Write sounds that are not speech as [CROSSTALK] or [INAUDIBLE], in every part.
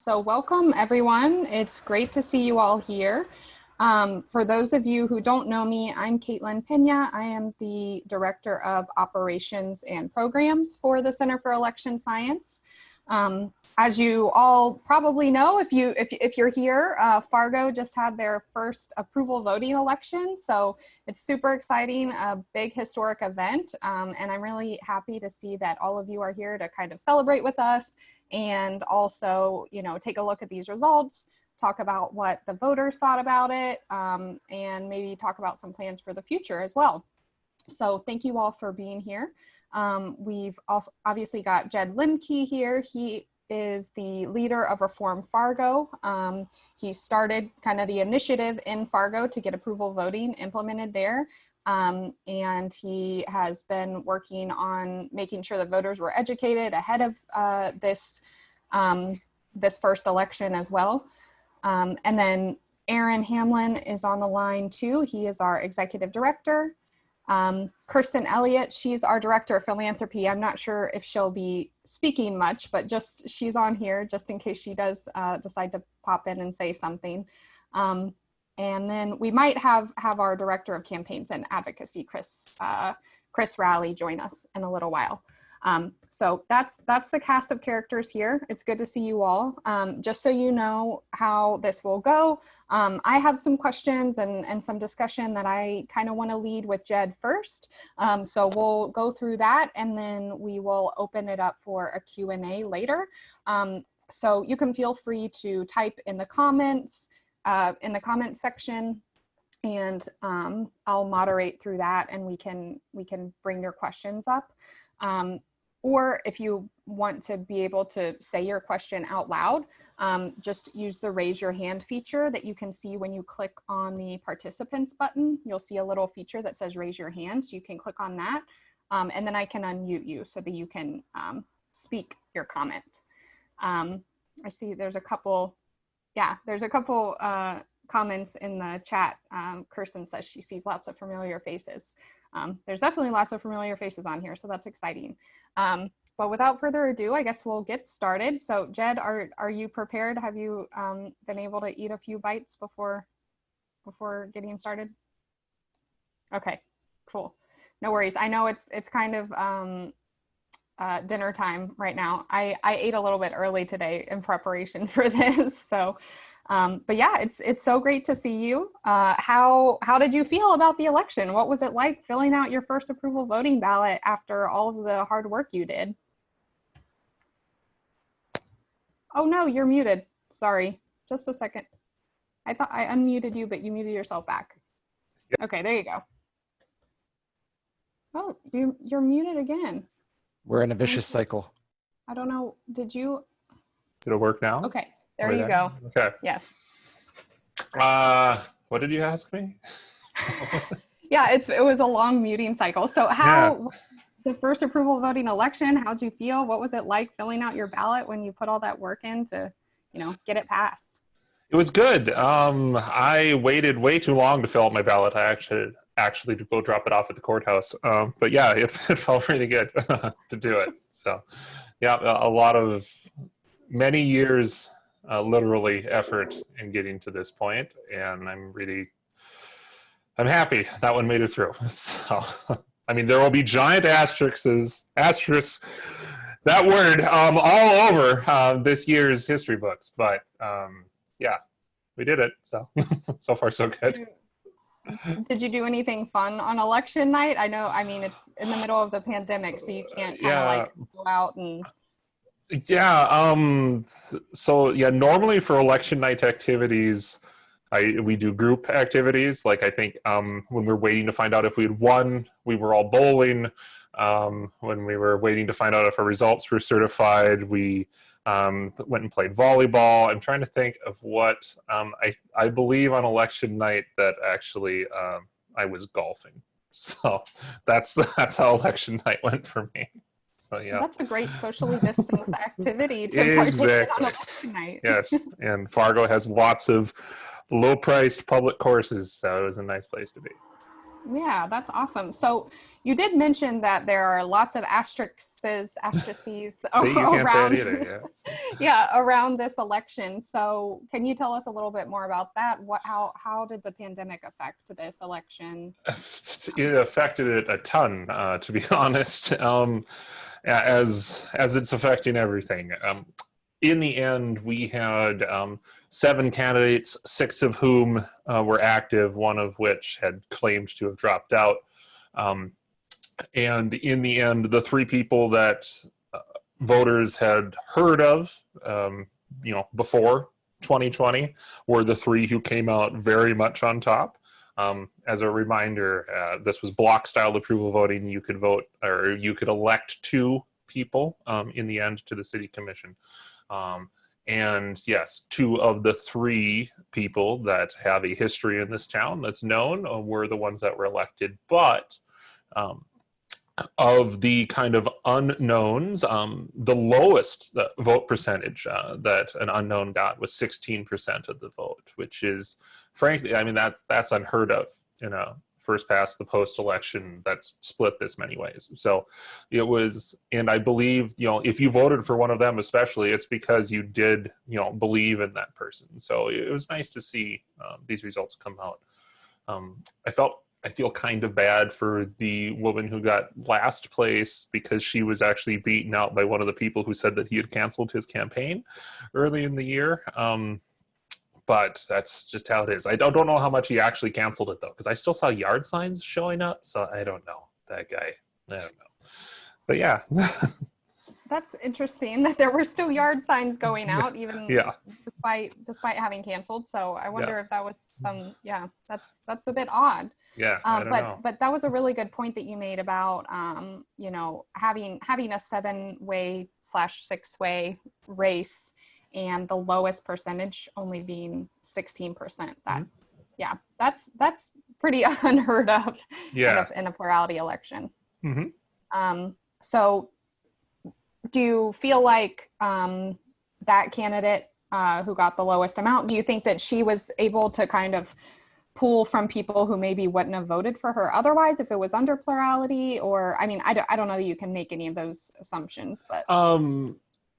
So welcome everyone. It's great to see you all here. Um, for those of you who don't know me, I'm Caitlin Pena. I am the Director of Operations and Programs for the Center for Election Science. Um, as you all probably know, if, you, if, if you're here, uh, Fargo just had their first approval voting election. So it's super exciting, a big historic event. Um, and I'm really happy to see that all of you are here to kind of celebrate with us and also, you know, take a look at these results, talk about what the voters thought about it, um, and maybe talk about some plans for the future as well. So thank you all for being here. Um, we've also obviously got Jed Limke here. He is the leader of Reform Fargo. Um, he started kind of the initiative in Fargo to get approval voting implemented there. Um, and he has been working on making sure that voters were educated ahead of uh, this, um, this first election as well. Um, and then Aaron Hamlin is on the line too. He is our executive director. Um, Kirsten Elliott, she's our director of philanthropy. I'm not sure if she'll be speaking much, but just she's on here just in case she does uh, decide to pop in and say something. Um, and then we might have have our director of campaigns and advocacy, Chris uh, Chris Raleigh, join us in a little while. Um, so that's that's the cast of characters here. It's good to see you all. Um, just so you know how this will go, um, I have some questions and, and some discussion that I kind of want to lead with Jed first. Um, so we'll go through that and then we will open it up for a Q&A later. Um, so you can feel free to type in the comments, uh, in the comments section and um, I'll moderate through that and we can we can bring your questions up. Um, or if you want to be able to say your question out loud, um, just use the raise your hand feature that you can see when you click on the participants button. You'll see a little feature that says raise your hand. So you can click on that um, and then I can unmute you so that you can um, speak your comment. Um, I see there's a couple, yeah, there's a couple uh, comments in the chat. Um, Kirsten says she sees lots of familiar faces. Um, there's definitely lots of familiar faces on here, so that's exciting. Um, but without further ado, I guess we'll get started. So Jed, are, are you prepared? Have you um, been able to eat a few bites before, before getting started? Okay, cool. No worries. I know it's, it's kind of um, uh, dinner time right now. I, I ate a little bit early today in preparation [LAUGHS] for this. So um, but yeah, it's it's so great to see you. Uh, how how did you feel about the election? What was it like filling out your first approval voting ballot after all of the hard work you did? Oh no, you're muted. Sorry, just a second. I thought I unmuted you, but you muted yourself back. Yep. Okay, there you go. Oh, you you're muted again. We're in a vicious cycle. I don't know. Did you? Did it work now? Okay. There you go. Okay. Yes. Uh, what did you ask me? [LAUGHS] yeah, it's it was a long muting cycle. So how yeah. the first approval voting election, how'd you feel? What was it like filling out your ballot when you put all that work in to, you know, get it passed? It was good. Um, I waited way too long to fill out my ballot. I actually actually to go drop it off at the courthouse. Um, but yeah, [LAUGHS] it, it felt really good [LAUGHS] to do it. So yeah, a lot of many years uh, literally effort in getting to this point, and I'm really, I'm happy that one made it through. [LAUGHS] So, I mean, there will be giant asterisks, asterisks, that word um, all over uh, this year's history books, but um, yeah, we did it. So, [LAUGHS] so far so good. Did you do anything fun on election night? I know, I mean, it's in the middle of the pandemic, so you can't kind of yeah. like go out and yeah. Um, so yeah, normally for election night activities, I we do group activities. Like I think um, when we are waiting to find out if we had won, we were all bowling. Um, when we were waiting to find out if our results were certified, we um, went and played volleyball. I'm trying to think of what um, I I believe on election night that actually um, I was golfing. [LAUGHS] So that's that's how election night went for me. So yeah, that's a great socially distanced activity to exactly. on election night. yes, and Fargo has lots of low-priced public courses, so it was a nice place to be. Yeah, that's awesome. So you did mention that there are lots of asterisks, asterisks [LAUGHS] See, around, either. Yeah. [LAUGHS] yeah, around this election. So can you tell us a little bit more about that? What, how, how did the pandemic affect this election? [LAUGHS] it affected it a ton, uh, to be honest, um, as as it's affecting everything. Um, in the end, we had um, seven candidates, six of whom uh, were active, one of which had claimed to have dropped out. Um, and in the end, the three people that uh, voters had heard of, um, you know, before 2020 were the three who came out very much on top. Um, as a reminder, uh, this was block style approval voting. You could vote or you could elect two people um, in the end to the city commission. Um, and yes, two of the three people that have a history in this town that's known uh, were the ones that were elected. But um, of the kind of unknowns, um, the lowest uh, vote percentage uh, that an unknown got was 16% of the vote, which is frankly, I mean, that's, that's unheard of in a first past the post election that's split this many ways. So it was, and I believe, you know, if you voted for one of them, especially, it's because you did, you know, believe in that person. So it was nice to see um, these results come out. Um, I felt, I feel kind of bad for the woman who got last place because she was actually beaten out by one of the people who said that he had canceled his campaign early in the year. Um, but that's just how it is. I don't, don't know how much he actually canceled it though, because I still saw yard signs showing up. So I don't know that guy. I don't know. But yeah. [LAUGHS] That's interesting [LAUGHS] that there were still yard signs going out [LAUGHS] even yeah. despite despite having canceled. So I wonder yeah. if that was some yeah, that's that's a bit odd. Yeah, um, but know. but that was a really good point that you made about um, you know having having a seven way slash six way race and the lowest percentage only being 16%. That, mm-hmm. yeah, that's that's pretty [LAUGHS] unheard of yeah. in, a, in a plurality election. Mm-hmm. Um, so, do you feel like um, that candidate uh, who got the lowest amount, do you think that she was able to kind of pull from people who maybe wouldn't have voted for her otherwise if it was under plurality or i mean i don't, I don't know that you can make any of those assumptions but um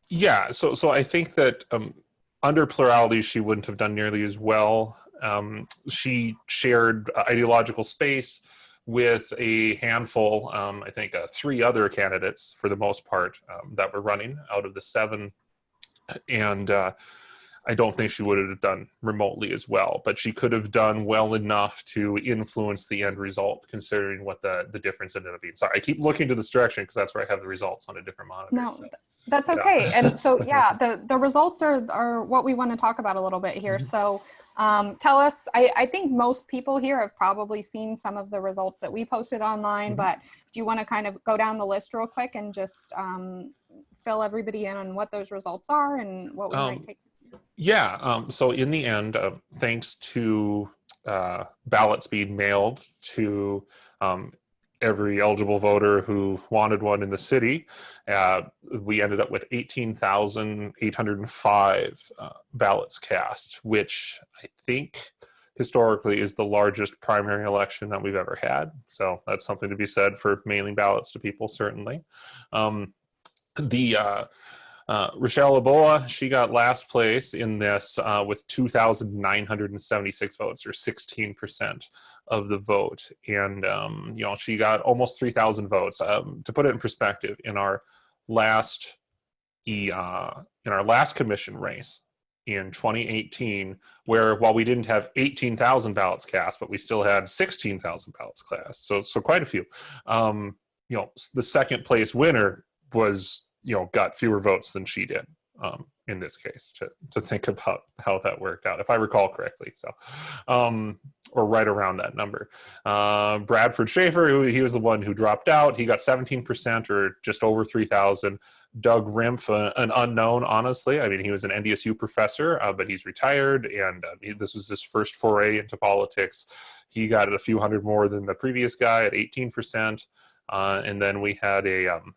yeah, so so I think that um, under plurality, she wouldn't have done nearly as well. Um, she shared ideological space with a handful, um, I think, uh, three other candidates for the most part um, that were running out of the seven, and uh, I don't think she would have done remotely as well, but she could have done well enough to influence the end result, considering what the the difference ended up being. Sorry, I keep looking to this direction because that's where I have the results on a different monitor. No, so, that's okay. Yeah. And [LAUGHS] so, yeah, the the results are are what we want to talk about a little bit here. Mm -hmm. So. Um, tell us, I, I think most people here have probably seen some of the results that we posted online, mm -hmm. but do you want to kind of go down the list real quick and just um, fill everybody in on what those results are and what we um, might take yeah, um, so in the end, uh, thanks to uh, ballots being mailed to um, every eligible voter who wanted one in the city, uh, we ended up with 18,805 uh, ballots cast, which I think historically is the largest primary election that we've ever had. So that's something to be said for mailing ballots to people, certainly. Um, the uh, Rochelle Aboa, she got last place in this uh, with 2,976 votes, or 16% of the vote. And, um, you know, she got almost 3,000 votes. Um, to put it in perspective, in our last e, uh, in our last commission race in 2018, where while we didn't have 18,000 ballots cast, but we still had 16,000 ballots cast, so so quite a few. Um, you know, the second place winner was you know got fewer votes than she did um, in this case to to think about how that worked out if I recall correctly so um, or right around that number. Uh, Bradford Schaefer who, he was the one who dropped out. He got 17% or just over 3,000 Doug Rimpf uh, an unknown honestly. I mean he was an NDSU professor uh, but he's retired and uh, he, this was his first foray into politics. He got a few hundred more than the previous guy at 18% uh, and then we had a um,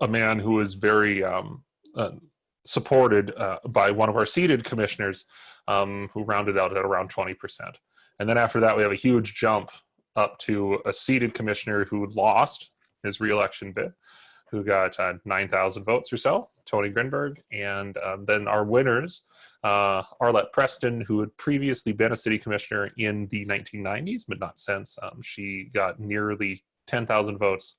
a man who was very um, uh, supported uh, by one of our seated commissioners um, who rounded out at around 20%. And then after that, we have a huge jump up to a seated commissioner who lost his reelection bid, who got uh, 9,000 votes or so, Tony Gehrig. And um, then our winners, uh, Arlette Preston, who had previously been a city commissioner in the 1990s, but not since. Um, she got nearly 10,000 votes.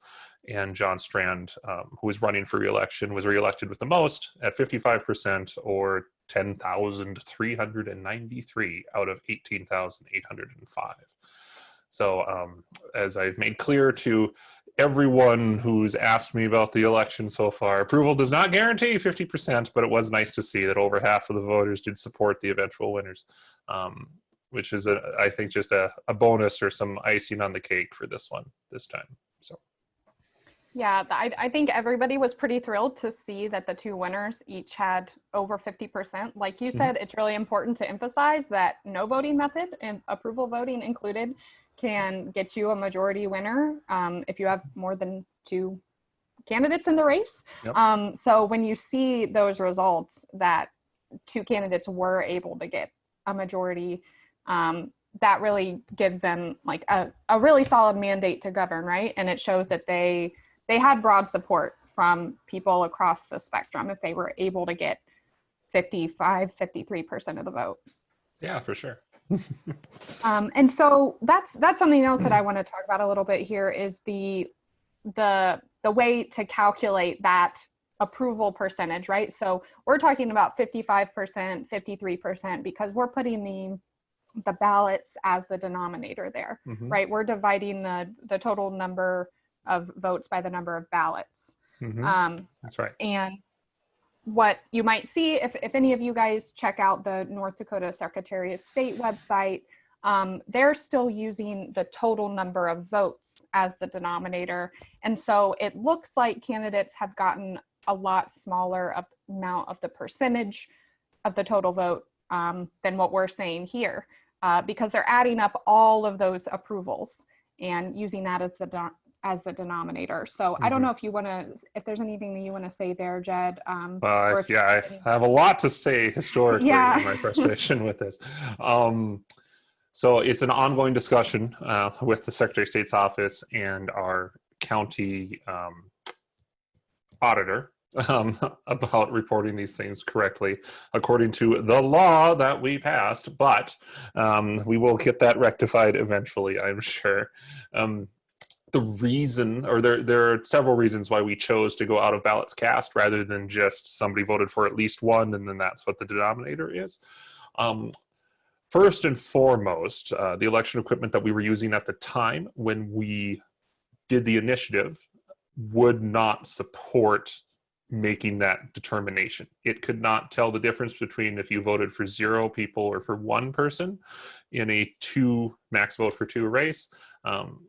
And John Strand, um, who was running for reelection, was reelected with the most at 55% or 10,393 out of 18,805. So um, as I've made clear to everyone who's asked me about the election so far, approval does not guarantee 50%, but it was nice to see that over half of the voters did support the eventual winners, um, which is, a, I think, just a, a bonus or some icing on the cake for this one this time. Yeah, I, I think everybody was pretty thrilled to see that the two winners each had over 50%. Like you said, it's really important to emphasize that no voting method and approval voting included can get you a majority winner um, if you have more than two candidates in the race. Yep. Um, so when you see those results that two candidates were able to get a majority, um, that really gives them like a, a really solid mandate to govern, right? And it shows that they they had broad support from people across the spectrum if they were able to get 55, 53% of the vote. Yeah, for sure. [LAUGHS] Um, and so that's that's something else that I want to talk about a little bit here is the the the way to calculate that approval percentage, right? So we're talking about 55%, 53% because we're putting the the ballots as the denominator there, Mhm. right? We're dividing the the total number of votes by the number of ballots. Mhm. Um, That's right. and what you might see if, if any of you guys check out the North Dakota Secretary of State website, um, they're still using the total number of votes as the denominator. And so it looks like candidates have gotten a lot smaller of amount of the percentage of the total vote um, than what we're saying here uh, because they're adding up all of those approvals and using that as the as the denominator. So I don't Mhm. know if you want to, if there's anything that you want to say there, Jed. Um, Uh, if yeah, I have a lot to say historically Yeah. in my frustration with this. Um, so it's an ongoing discussion uh, with the Secretary of State's office and our county um, auditor um, [LAUGHS] about reporting these things correctly according to the law that we passed. But um, we will get that rectified eventually, I'm sure. Um, the reason, or there, there are several reasons why we chose to go out of ballots cast rather than just somebody voted for at least one and then that's what the denominator is. Um, first and foremost, uh, the election equipment that we were using at the time when we did the initiative would not support making that determination. It could not tell the difference between if you voted for zero people or for one person in a two max vote for two race. Um,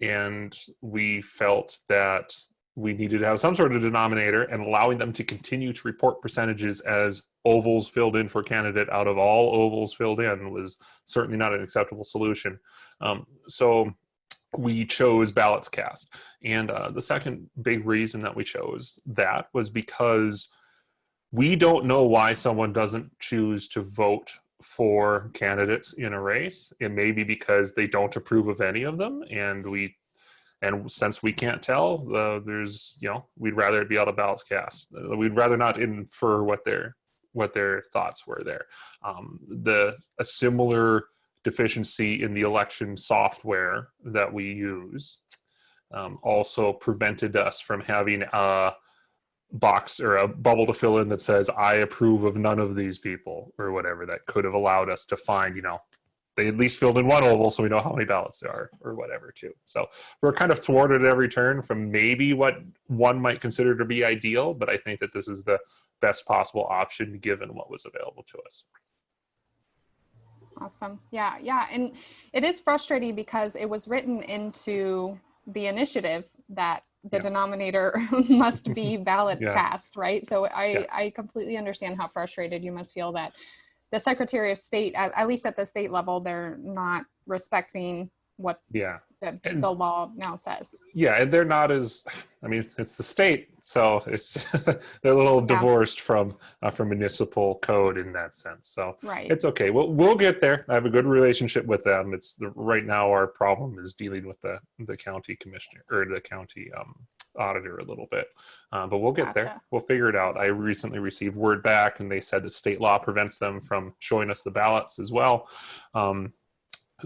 and we felt that we needed to have some sort of denominator and allowing them to continue to report percentages as ovals filled in for candidate out of all ovals filled in was certainly not an acceptable solution. Um, so we chose ballots cast. And uh, the second big reason that we chose that was because we don't know why someone doesn't choose to vote for candidates in a race. It may be because they don't approve of any of them, and we, and since we can't tell, uh, there's you know we'd rather it be out of ballots cast. Uh, We'd rather not infer what their what their thoughts were there. Um, the a similar deficiency in the election software that we use um, also prevented us from having a box or a bubble to fill in that says I approve of none of these people or whatever that could have allowed us to find, you know, they at least filled in one oval so we know how many ballots there are or whatever too. So we're kind of thwarted at every turn from maybe what one might consider to be ideal, but I think that this is the best possible option given what was available to us. Awesome. Yeah, yeah. And it is frustrating because it was written into the initiative that the Yeah. denominator [LAUGHS] must be [LAUGHS] ballots Yeah. cast, right? So I, Yeah. I completely understand how frustrated you must feel that the Secretary of State, at, at least at the state level, they're not respecting what Yeah. The, And- the law now says. Yeah, and they're not as. I mean, it's, it's the state, so it's [LAUGHS] they're a little Yeah. divorced from uh, from municipal code in that sense. So Right. it's okay. We'll we'll get there. I have a good relationship with them. It's the, right now our problem is dealing with the the county commissioner or the county um, auditor a little bit, uh, but we'll get there. We'll figure it out. I recently received word back, and they said that state law prevents them from showing us the ballots as well. Um,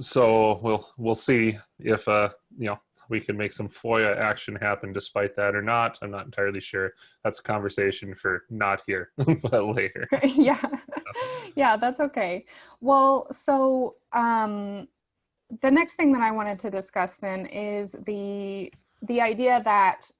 so we'll we'll see if uh you know we can make some FOIA action happen despite that or not. I'm not entirely sure. That's a conversation for not here, [LAUGHS] but later. [LAUGHS] yeah yeah that's okay well so um the next thing that i wanted to discuss then is the the idea that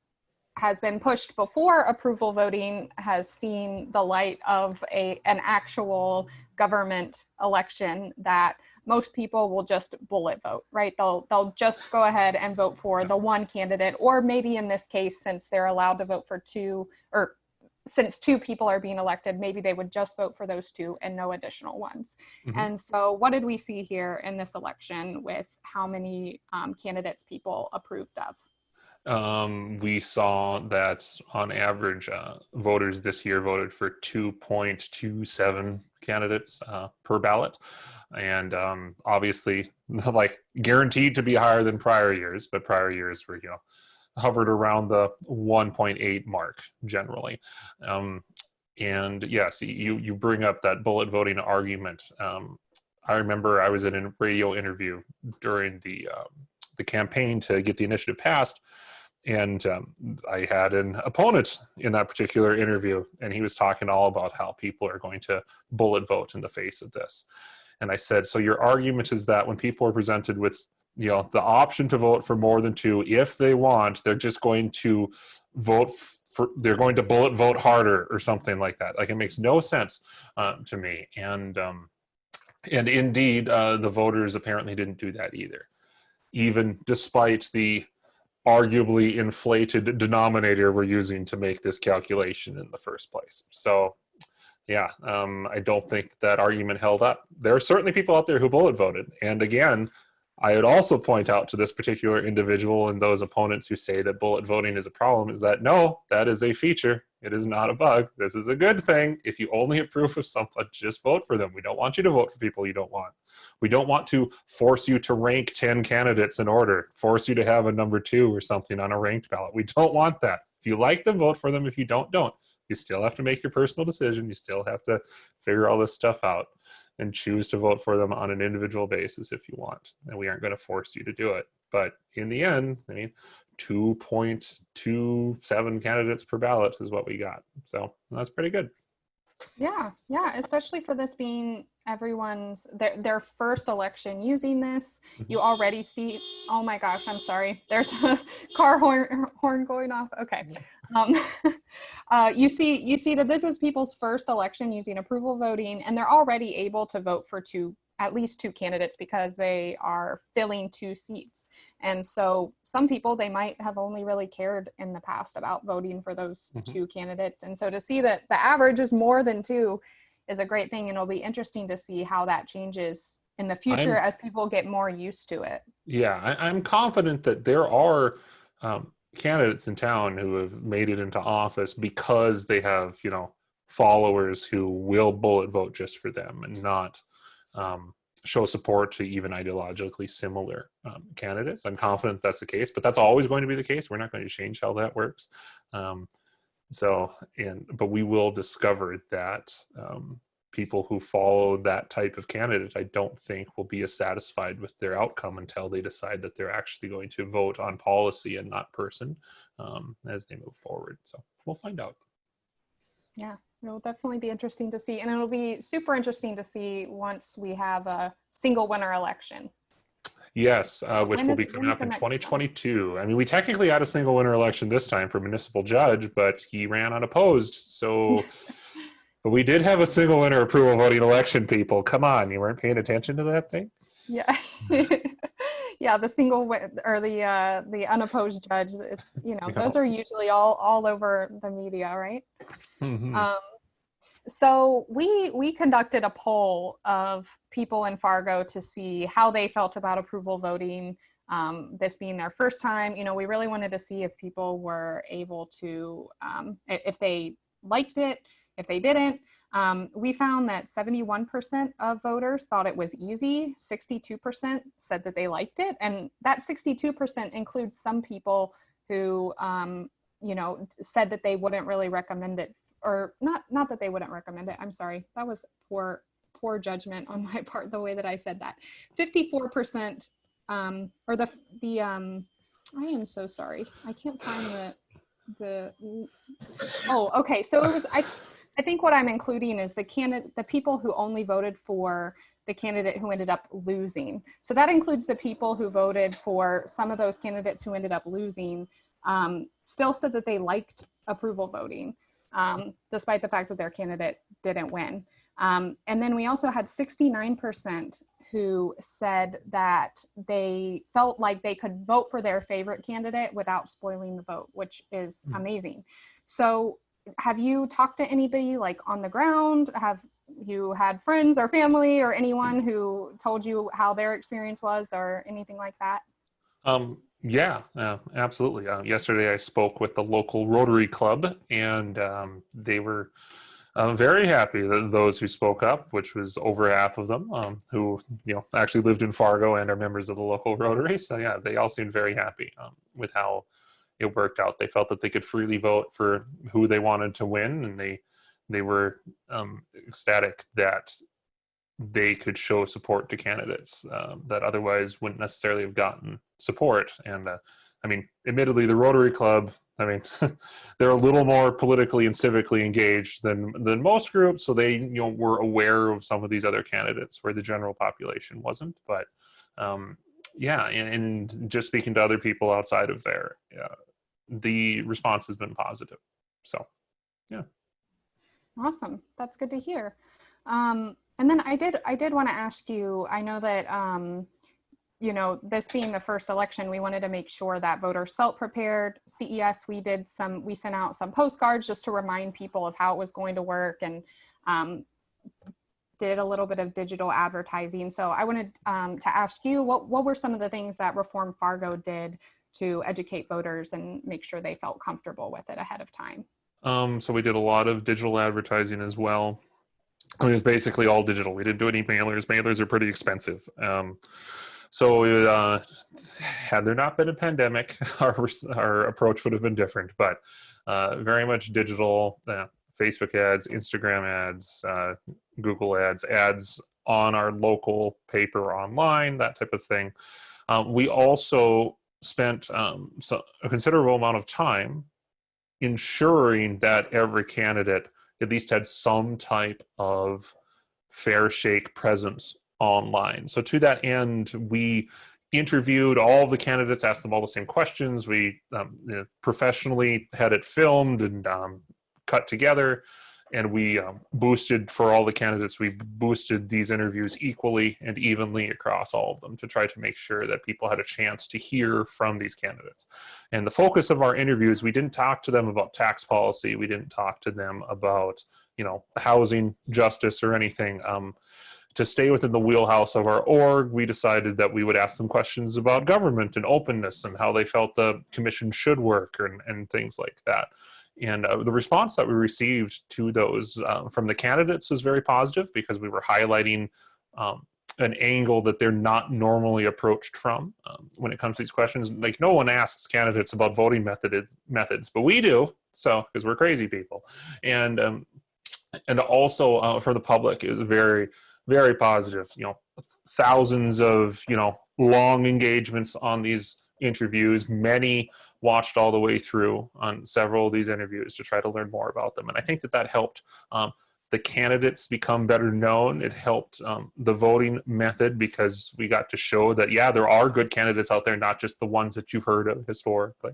has been pushed before approval voting has seen the light of a an actual government election that most people will just bullet vote right they'll they'll just go ahead and vote for the one candidate or maybe in this case since they're allowed to vote for two or since two people are being elected, maybe they would just vote for those two and no additional ones. Mhm. And so, what did we see here in this election with how many um, candidates people approved of? Um, we saw that on average, uh, voters this year voted for 2.27 candidates uh, per ballot. And um, obviously, [LAUGHS] like guaranteed to be higher than prior years, but prior years were, you know, hovered around the 1.8 mark generally. Um, and yes, you, you bring up that bullet voting argument. Um, I remember I was in a radio interview during the um, the campaign to get the initiative passed, and um, I had an opponent in that particular interview, and he was talking all about how people are going to bullet vote in the face of this. And I said, so your argument is that when people are presented with you know the option to vote for more than two, if they want, they're just going to vote for they're going to bullet vote harder or something like that. Like it makes no sense uh, to me. And um, and indeed, uh, the voters apparently didn't do that either, even despite the arguably inflated denominator we're using to make this calculation in the first place. So, yeah, um, I don't think that argument held up. There are certainly people out there who bullet voted. And again, I would also point out to this particular individual and those opponents who say that bullet voting is a problem is that no, that is a feature. It is not a bug. This is a good thing. If you only approve of someone, just vote for them. We don't want you to vote for people you don't want. We don't want to force you to rank 10 candidates in order, force you to have a number two or something on a ranked ballot. We don't want that. If you like them, vote for them. If you don't, don't. You still have to make your personal decision. You still have to figure all this stuff out and choose to vote for them on an individual basis if you want. And we aren't going to force you to do it. But in the end, I mean, 2.27 candidates per ballot is what we got. So that's pretty good. Yeah, yeah, especially for this being everyone's their their first election using this. You already see. Oh my gosh, I'm sorry. There's [LAUGHS] a car horn horn going off. Okay. Um, [LAUGHS] uh, you see you see that this is people's first election using approval voting, and they're already able to vote for two at least two candidates because they are filling two seats. And so some people they might have only really cared in the past about voting for those Mhm. two candidates. And so to see that the average is more than two is a great thing and it'll be interesting to see how that changes in the future I'm- as people get more used to it. Yeah, I, I'm confident that there are um, candidates in town who have made it into office because they have, you know, followers who will bullet vote just for them and not um, show support to even ideologically similar um, candidates. I'm confident that's the case, but that's always going to be the case. We're not going to change how that works. Um, so, and but we will discover that um, people who follow that type of candidate, I don't think will be as satisfied with their outcome until they decide that they're actually going to vote on policy and not person um, as they move forward. So we'll find out. Yeah, it'll definitely be interesting to see. And it'll be super interesting to see once we have a single winner election. Yes, uh, which When will be coming up in next one? 2022. I mean, we technically had a single winner election this time for municipal judge, but he ran unopposed. So, [LAUGHS] but we did have a single winner approval voting election. People, come on, you weren't paying attention to that thing. Yeah. [LAUGHS] yeah, the single or the uh the unopposed judge, it's you know, [LAUGHS] those are usually all all over the media, right? Mhm. Um, so we we conducted a poll of people in Fargo to see how they felt about approval voting um, this being their first time, you know, we really wanted to see if people were able to, um, if they liked it, if they didn't. Um, we found that 71% of voters thought it was easy, 62% said that they liked it, and that 62% includes some people who, um, you know, said that they wouldn't really recommend it, or not, not that they wouldn't recommend it. I'm sorry, that was poor, poor judgment on [LAUGHS] my part, the way that I said that. 54%, um, or the the um, I am so sorry, I can't find the the. Oh, okay, so it was I. I think what I'm including is the candidate, the people who only voted for the candidate who ended up losing. So that includes the people who voted for some of those candidates who ended up losing, um, still said that they liked approval voting, um, despite the fact that their candidate didn't win. Um, and then we also had 69% who said that they felt like they could vote for their favorite candidate without spoiling the vote, which is Mm. amazing. So have you talked to anybody like on the ground? Have you had friends or family or anyone who told you how their experience was or anything like that? Um, yeah, uh, absolutely. Uh, yesterday I spoke with the local Rotary Club, and um, they were uh, very happy. That those who spoke up, which was over half of them, um, who you know actually lived in Fargo and are members of the local Rotary. So yeah, they all seemed very happy um, with how it worked out. They felt that they could freely vote for who they wanted to win, and they they were um, ecstatic that they could show support to candidates um, that otherwise wouldn't necessarily have gotten support. And uh, I mean, admittedly, the Rotary Club, I mean, [LAUGHS] they're a little more politically and civically engaged than than most groups, so they you know were aware of some of these other candidates where the general population wasn't. But um, yeah, and, and just speaking to other people outside of uh, the response has been positive. So yeah. Awesome. That's good to hear. Um, and then I did I did want to ask you, I know that um, you know, this being the first election, we wanted to make sure that voters felt prepared. CES, we did some, we sent out some postcards just to remind people of how it was going to work and um, did a little bit of digital advertising. So I wanted um, to ask you, what, what were some of the things that Reform Fargo did to educate voters and make sure they felt comfortable with it ahead of time? Um, so we did a lot of digital advertising as well. It was basically all digital. We didn't do any mailers. Mailers are pretty expensive. Um, so uh, had there not been a pandemic, [LAUGHS] our our approach would have been different. But uh, very much digital. Uh, Facebook ads, Instagram ads, uh, Google ads, ads on our local paper online, that type of thing. Um, we also spent um, so a considerable amount of time ensuring that every candidate at least had some type of fair shake presence online. So to that end, we interviewed all the candidates, asked them all the same questions. We um, you know, professionally had it filmed and um, cut together, and we um, boosted for all the candidates. We boosted these interviews equally and evenly across all of them to try to make sure that people had a chance to hear from these candidates. And the focus of our interviews, we didn't talk to them about tax policy. We didn't talk to them about you know housing justice or anything. Um, to stay within the wheelhouse of our org, we decided that we would ask them questions about government and openness and how they felt the commission should work and, and things like that. And uh, the response that we received to those uh, from the candidates was very positive because we were highlighting um, an angle that they're not normally approached from um, when it comes to these questions. Like no one asks candidates about voting method, methods, but we do. So because we're crazy people, and um, and also uh, for the public is very very positive. You know, thousands of you know long engagements on these interviews. Many watched all the way through on several of these interviews to try to learn more about them, and I think that that helped. Um, the candidates become better known. It helped um, the voting method because we got to show that, yeah, there are good candidates out there, not just the ones that you've heard of historically.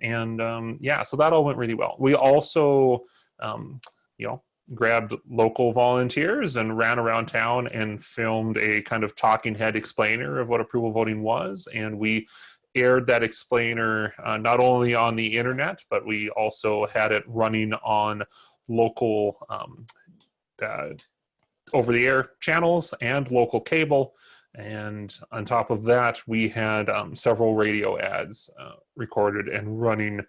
And um, yeah, so that all went really well. We also, um, you know, grabbed local volunteers and ran around town and filmed a kind of talking head explainer of what approval voting was. And we aired that explainer uh, not only on the internet, but we also had it running on local um, uh, over the air channels and local cable And on top of that, we had um, several radio ads uh, recorded and running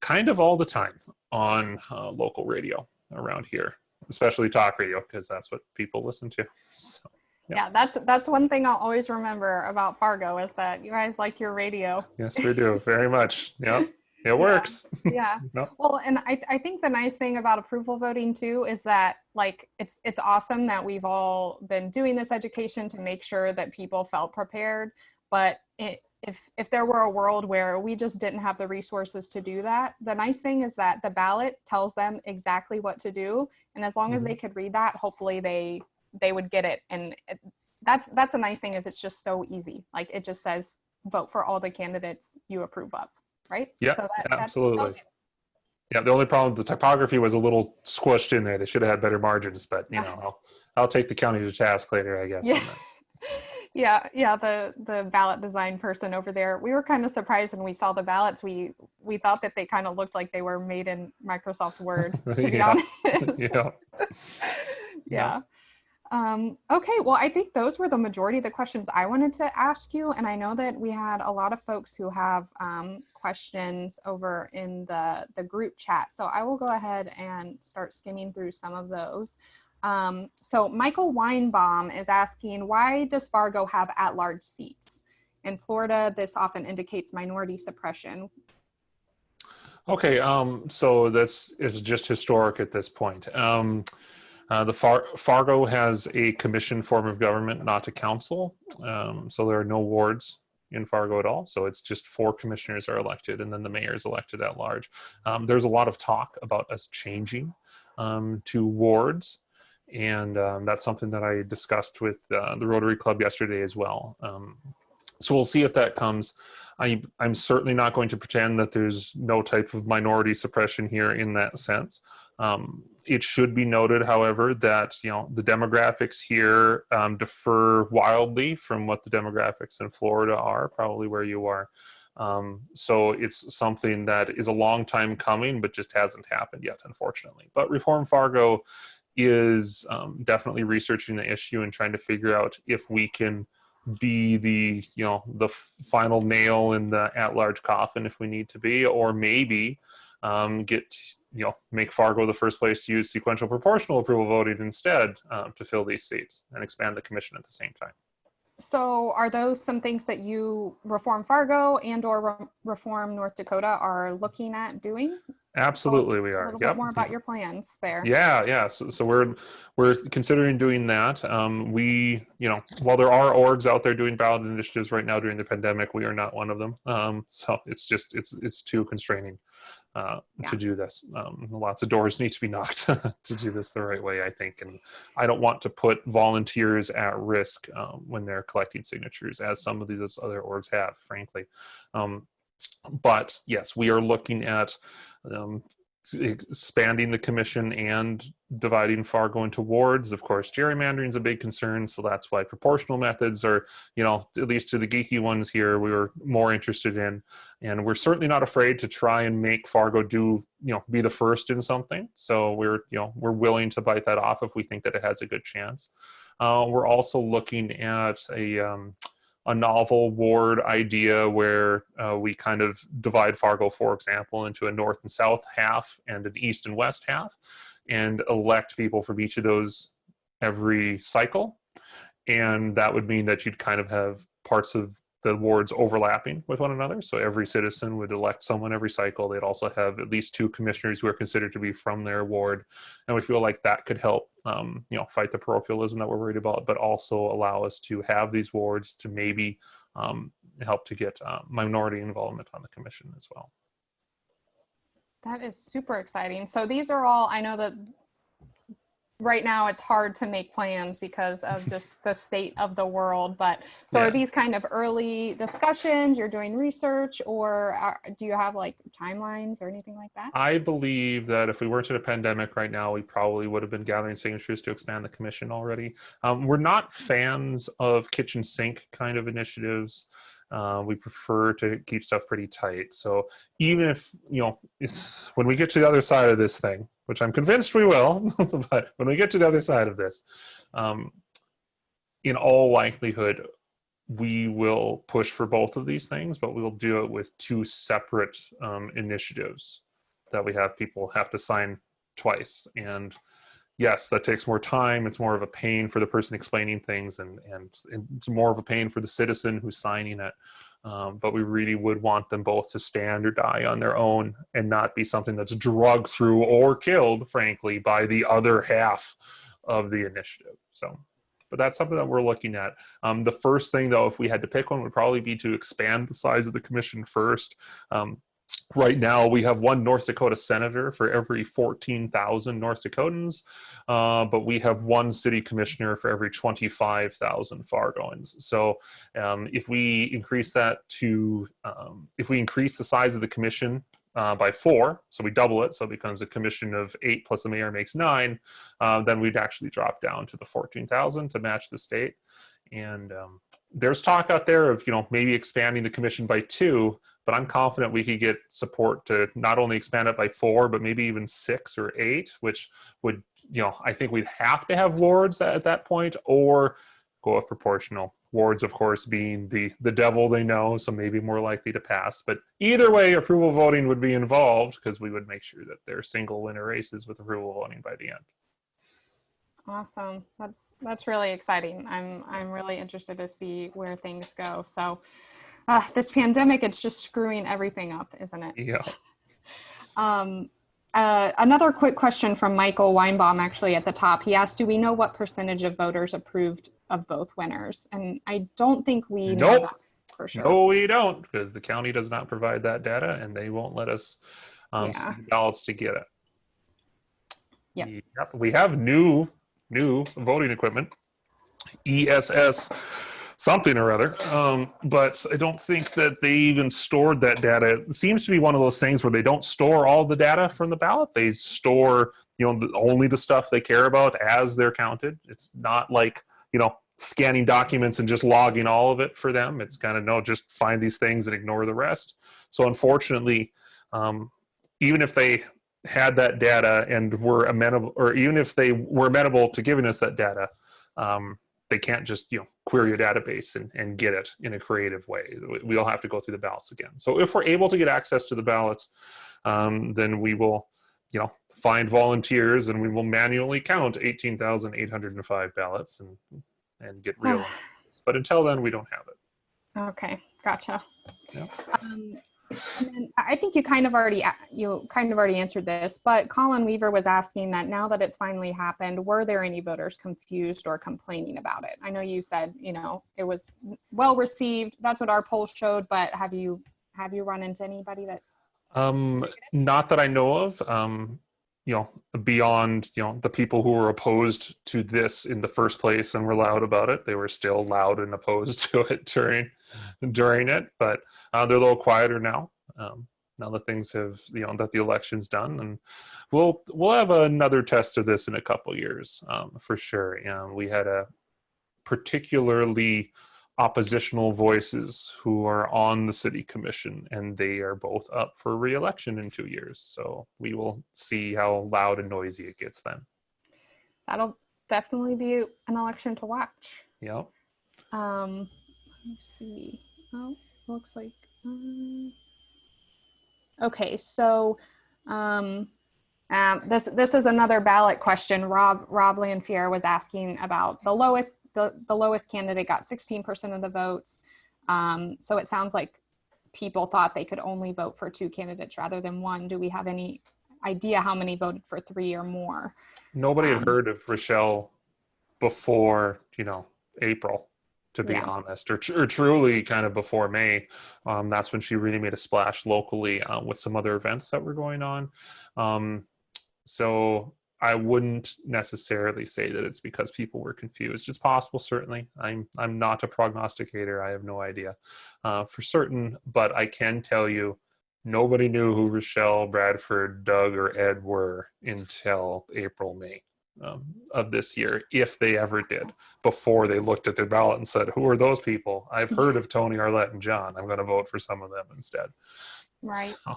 kind of all the time on uh, local radio around here, especially talk radio, because that's what people listen to. So, Yeah. Yeah, that's that's one thing I'll always remember about Fargo is that you guys like your radio. yes, we do [LAUGHS] very much. yeah it works. Yeah. [LAUGHS] No. Well, and I, I think the nice thing about approval voting too is that like it's it's awesome that we've all been doing this education to make sure that people felt prepared. But it, if if there were a world where we just didn't have the resources to do that, the nice thing is that the ballot tells them exactly what to do, and as long as Mhm. they could read that, hopefully they they would get it. And it, that's that's a nice thing is it's just so easy. Like it just says vote for all the candidates you approve of, right? Yeah, so that, absolutely. Yeah, the only problem, the typography was a little squished in there. They should have had better margins, but you Yeah. know, [LAUGHS] I'll, I'll take the county to task later, I guess. Yeah. [LAUGHS] yeah yeah the the ballot design person over there we were kind of surprised when we saw the ballots we we thought that they kind of looked like they were made in microsoft word [LAUGHS] to be Yeah. honest yeah. yeah um okay well i think those were the majority of the questions i wanted to ask you and i know that we had a lot of folks who have um, questions over in the the group chat so i will go ahead and start skimming through some of those. Um, so michael weinbaum is asking why does fargo have at-large seats? In florida this often indicates minority suppression. Okay, um, so that's is just historic at this point. Uh, the Far- Fargo has a commission form of government, not a council. Um, so there are no wards in Fargo at all. So it's just four commissioners are elected, and then the mayor is elected at large. Um, there's a lot of talk about us changing um, to wards, and um, that's something that I discussed with uh, the Rotary Club yesterday as well. Um, so we'll see if that comes. I, I'm certainly not going to pretend that there's no type of minority suppression here in that sense. Um, it should be noted, however, that you know the demographics here um, differ wildly from what the demographics in Florida are, probably where you are. Um, so it's something that is a long time coming, but just hasn't happened yet, unfortunately. But Reform Fargo is um, definitely researching the issue and trying to figure out if we can be the you know the final nail in the at-large coffin if we need to be or maybe um, get you know make fargo the first place to use sequential proportional approval voting instead um, to fill these seats and expand the commission at the same time. So are those some things that you reform fargo and or Re- reform north dakota are looking at doing absolutely we are. a little yep. bit more about your plans there. Yeah yeah. So, so we're we're considering doing that. Um, we you know while there are orgs out there doing ballot initiatives right now during the pandemic we are not one of them. Um, so it's just it's it's too constraining uh, Yeah. to do this. Um, lots of doors need to be knocked [LAUGHS] to do this the right way i think. And i don't want to put volunteers at risk um, when they're collecting signatures as some of these other orgs have frankly. Um, but yes we are looking at um, expanding the commission and dividing Fargo into wards. Of course, gerrymandering is a big concern, so that's why proportional methods are, you know, at least to the geeky ones here, we were more interested in. And we're certainly not afraid to try and make Fargo do, you know, be the first in something. So we're, you know, we're willing to bite that off if we think that it has a good chance. Uh, we're also looking at a um, a novel ward idea where uh, we kind of divide Fargo, for example, into a north and south half and an east and west half, and elect people from each of those every cycle. And that would mean that you'd kind of have parts of the wards overlapping with one another. So every citizen would elect someone every cycle. They'd also have at least two commissioners who are considered to be from their ward. And we feel like that could help, um, you know, fight the parochialism that we're worried about, but also allow us to have these wards to maybe um, help to get uh, minority involvement on the commission as well. That is super exciting. So these are all, I know that right now it's hard to make plans because of [LAUGHS] just the state of the world, but so Yeah. are these kind of early discussions? You're doing research or are, do you have like timelines or anything like that? I believe that if we weren't in a pandemic right now, we probably would have been gathering signatures to expand the commission already. Um, we're not fans of kitchen sink kind of initiatives. Uh, we prefer to keep stuff pretty tight. So even if, you know, if, when we get to the other side of this thing, which I'm convinced we will, [LAUGHS] but when we get to the other side of this, um, in all likelihood, we will push for both of these things, but we will do it with two separate um, initiatives that we have people have to sign twice. And yes, that takes more time. It's more of a pain for the person explaining things, and, and it's more of a pain for the citizen who's signing it. Um, but we really would want them both to stand or die on their own and not be something that's drugged through or killed, frankly, by the other half of the initiative. So, but that's something that we're looking at. Um, the first thing, though, if we had to pick one, would probably be to expand the size of the commission first. Um, right now we have one North Dakota senator for every 14,000 North Dakotans, uh, but we have one city commissioner for every 25,000 Fargoans. So um, if we increase that to, um, if we increase the size of the commission uh, by four, so we double it, so it becomes a commission of eight plus the mayor makes nine, uh, then we'd actually drop down to the 14,000 to match the state. And um, there's talk out there of, you know, maybe expanding the commission by two, but I'm confident we could get support to not only expand it by four, but maybe even six or eight, which would, you know, I think we'd have to have wards at, that point or go with proportional. Wards, of course, being the, the devil they know, so maybe more likely to pass. But either way, approval voting would be involved because we would make sure that they're single winner races with approval voting by the end. Awesome. That's that's really exciting. I'm I'm really interested to see where things go. So uh, this pandemic, it's just screwing everything up, isn't it? Yeah. [LAUGHS] Um, uh, another quick question from Michael Weinbaum, actually at the top. He asked, do we know what percentage of voters approved of both winners? And I don't think we know that for sure. No, we don't, because the county does not provide that data and they won't let us um, Yeah. send ballots to get it. Yep. Yep. We have new, new voting equipment, ESS something or other, um, but I don't think that they even stored that data. It seems to be one of those things where they don't store all the data from the ballot. They store, you know, only the stuff they care about as they're counted. It's not like, you know, scanning documents and just logging all of it for them. It's kind of no, just find these things and ignore the rest. So unfortunately, um, even if they had that data and were amenable, or even if they were amenable to giving us that data, um, they can't just you know query your database and, and get it in a creative way. We- We'll have to go through the ballots again. So if we're able to get access to the ballots, um, then we will, you know, find volunteers and we will manually count 18,805 ballots and and get real. but until then, we don't have it. Okay, gotcha. Yeah. Um, I think you kind of already you kind of already answered this, but Colin Weaver was asking that now that it's finally happened, were there any voters confused or complaining about it? I know you said you know it was well received. That's what our poll showed, but have you have you run into anybody that? Um, not that I know of. Um, you know, beyond you know the people who were opposed to this in the first place and were loud about it, they were still loud and opposed [LAUGHS] to it during during it. But uh, they're a little quieter now. Um, now that things have you know that the election's done, and we'll we'll have another test of this in a couple years um, for sure. Um, we had a particularly oppositional voices who are on the city commission and they are both up for re-election in two years so we will see how loud and noisy it gets then That'll definitely be an election to watch. Yep. Um, let me see. Oh, looks like. Um, okay, so um, um, this this is another ballot question. Rob Rob Lanfier was asking about the lowest the the lowest candidate got 16% of the votes. Um, so it sounds like people thought they could only vote for two candidates rather than one. Do we have any idea how many voted for three or more? nobody had Um, heard of rochelle before you know april to be Yeah. honest or, tr- or truly kind of before may um, that's when she really made a splash locally um, with some other events that were going on um, so i wouldn't necessarily say that it's because people were confused it's possible certainly i'm i'm not a prognosticator i have no idea uh, for certain but i can tell you nobody knew who rochelle bradford doug or ed were until april may um, of this year, if they ever did, before they looked at their ballot and said, "Who are those people? I've heard of Tony Arlett and John. I'm going to vote for some of them instead." Right. So,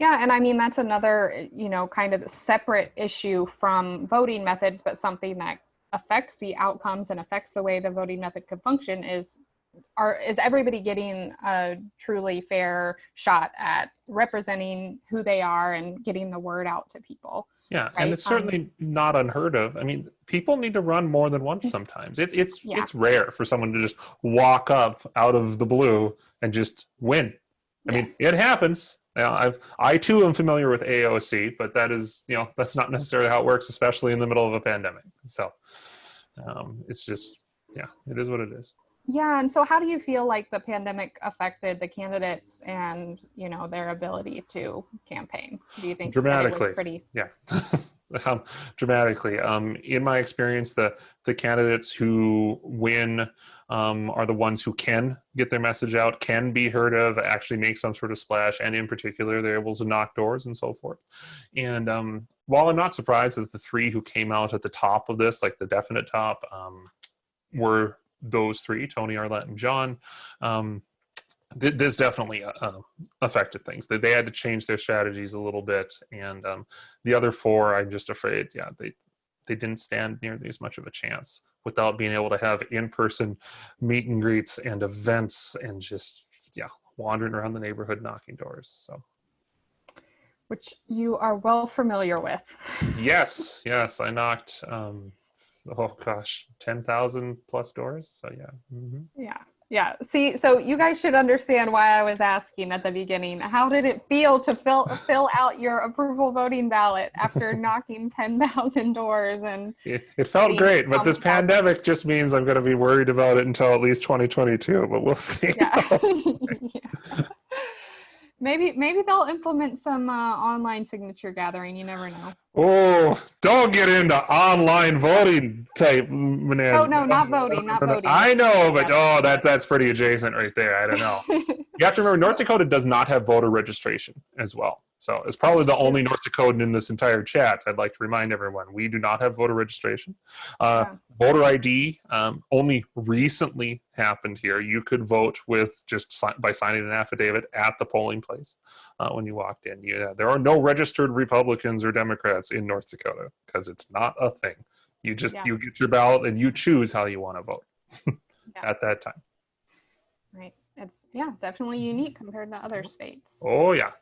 Yeah, and I mean that's another, you know, kind of separate issue from voting methods, but something that affects the outcomes and affects the way the voting method could function is are is everybody getting a truly fair shot at representing who they are and getting the word out to people? Yeah, Right, and it's um, certainly not unheard of. I mean, people need to run more than once sometimes. It, it's Yeah. it's rare for someone to just walk up out of the blue and just win. I mean, it happens. Now, I've I too am familiar with AOC, but that is you know that's not necessarily how it works, especially in the middle of a pandemic. So um, it's just yeah, it is what it is. Yeah, and so how do you feel like the pandemic affected the candidates and you know their ability to campaign? Do you think Dramatically. was pretty? yeah [LAUGHS] um, dramatically um, in my experience the the candidates who win um, are the ones who can get their message out can be heard of actually make some sort of splash and in particular they're able to knock doors and so forth. And um, while i'm not surprised that the three who came out at the top of this like the definite top um, were those three tony arlette and john um, th- this definitely uh, uh, affected things. They, they had to change their strategies a little bit and um, the other four i'm just afraid yeah they they didn't stand nearly as much of a chance without being able to have in-person meet and greets and events and just yeah wandering around the neighborhood knocking doors so Which you are well familiar with. yes [LAUGHS] yes i knocked um oh gosh 10,000 plus doors so yeah mhm. Yeah. Yeah. See, so you guys should understand why I was asking at the beginning. How did it feel to fill fill out your approval voting ballot after [LAUGHS] knocking 10,000 doors and it, felt great but this pandemic just means i'm going to be worried about it until at least 2022 but we'll see yeah. [LAUGHS] [LAUGHS] Yeah. Maybe maybe they'll implement some uh, online signature gathering. You never know. Oh, don't get into online voting type maneuver. Oh no, not voting, not voting. I know, but oh, that that's pretty adjacent right there. I don't know. [LAUGHS] You have to remember, North Dakota does not have voter registration as well. So it's probably the only North Dakotan in this entire chat. I'd like to remind everyone we do not have voter registration. Uh, Yeah. Voter ID um, only recently happened here. You could vote with just si- by signing an affidavit at the polling place uh, when you walked in. Yeah, there are no registered Republicans or Democrats in North Dakota because it's not a thing. You just Yeah. you get your ballot and you choose how you want to vote [LAUGHS] Yeah. at that time. right. It's yeah, definitely unique compared to other states. Oh yeah.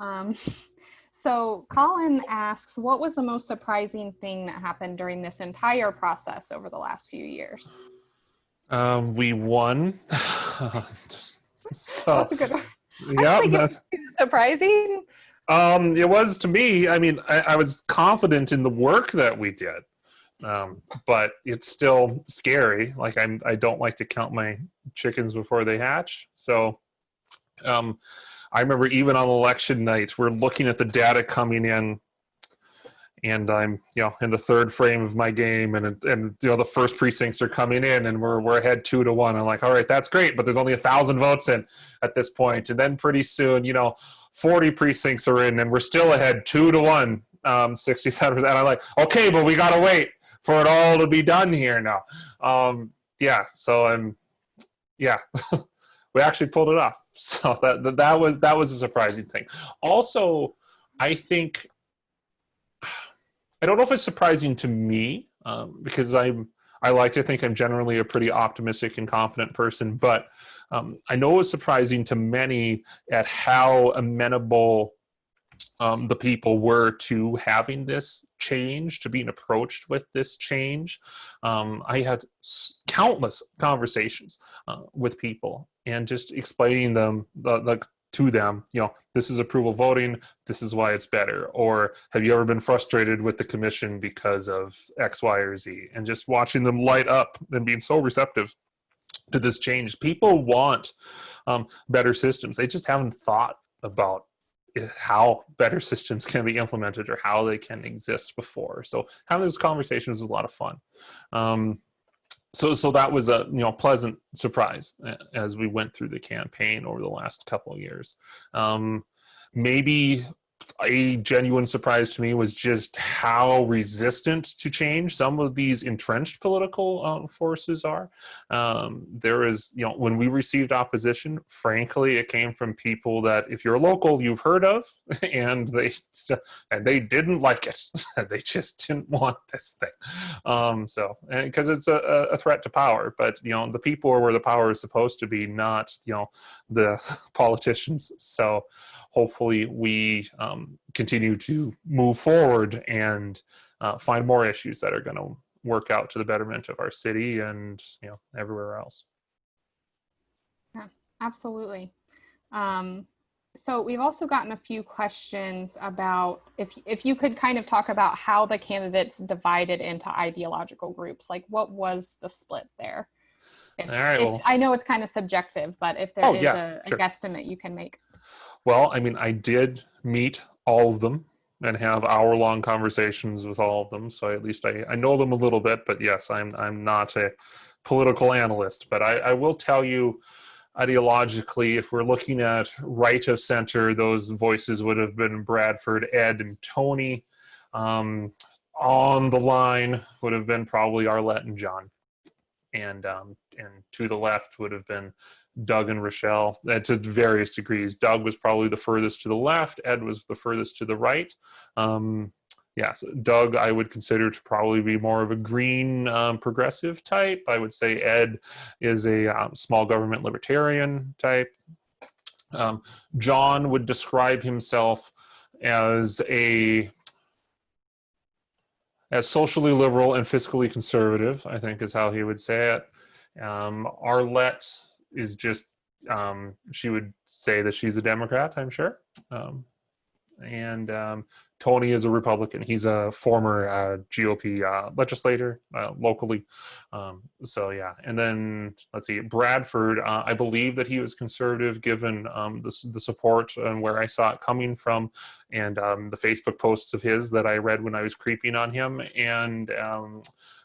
Um, [LAUGHS] so Colin asks, what was the most surprising thing that happened during this entire process over the last few years? Um, we won. [LAUGHS] so That's a good one. yeah, that's- Surprising? Um, it was to me. I mean, I, I was confident in the work that we did, um, but it's still scary. Like I'm, I don't like to count my chickens before they hatch. So, um, I remember even on election night, we're looking at the data coming in, and I'm, you know, in the third frame of my game, and and you know the first precincts are coming in, and we're we're ahead two to one. I'm like, all right, that's great, but there's only a thousand votes in at this point, and then pretty soon, you know. 40 precincts are in and we're still ahead two to one um 67 and i'm like okay but we gotta wait for it all to be done here now um yeah so i'm yeah [LAUGHS] we actually pulled it off. [LAUGHS] So that, that was that was a surprising thing. Also i think i don't know if it's surprising to me um, because i'm i like to think i'm generally a pretty optimistic and confident person but um, I know it was surprising to many at how amenable um, the people were to having this change, to being approached with this change. Um, I had countless conversations uh, with people and just explaining them, the, the, to them, you know, this is approval voting, this is why it's better. Or have you ever been frustrated with the commission because of X, Y, or Z? And just watching them light up and being so receptive to this change. People want um, better systems. They just haven't thought about how better systems can be implemented or how they can exist before. So having those conversations was a lot of fun. Um, so, so that was a you know pleasant surprise as we went through the campaign over the last couple of years. Um, maybe a genuine surprise to me was just how resistant to change some of these entrenched political uh, forces are. Um, there is, you know, when we received opposition, frankly, it came from people that, if you're local, you've heard of, [LAUGHS] and they and they didn't like it. [LAUGHS] they just didn't want this thing. Um, so, because it's a, a threat to power, but you know, the people are where the power is supposed to be, not you know, the [LAUGHS] politicians. So hopefully we um, continue to move forward and uh, find more issues that are going to work out to the betterment of our city and you know everywhere else. Yeah, absolutely. Um, so we've also gotten a few questions about if if you could kind of talk about how the candidates divided into ideological groups, like what was the split there? If, All right, if- well- I know it's kind of subjective, but if there is Oh, yeah, a, a sure. guesstimate you can make. Well, I mean, I did meet all of them and have hour-long conversations with all of them, so at least I, I know them a little bit. But yes, I'm I'm not a political analyst, but I, I will tell you ideologically, if we're looking at right of center, those voices would have been Bradford, Ed, and Tony. Um, on the line would have been probably Arlette and John, and um, and to the left would have been Doug and Rochelle uh, to various degrees. Doug was probably the furthest to the left. Ed was the furthest to the right. Um, yes, Doug I would consider to probably be more of a green um, progressive type. I would say Ed is a um, small government libertarian type. Um, John would describe himself as a as socially liberal and fiscally conservative. I think is how he would say it. Um, Arlette is just um, she would say that she's a Democrat. I'm sure. Um, and um, Tony is a Republican. He's a former uh, GOP uh, legislator uh, locally. Um, so yeah, and then let's see, Bradford. Uh, I believe that he was conservative, given um, the the support and where I saw it coming from, and um, the Facebook posts of his that I read when I was creeping on him. And um,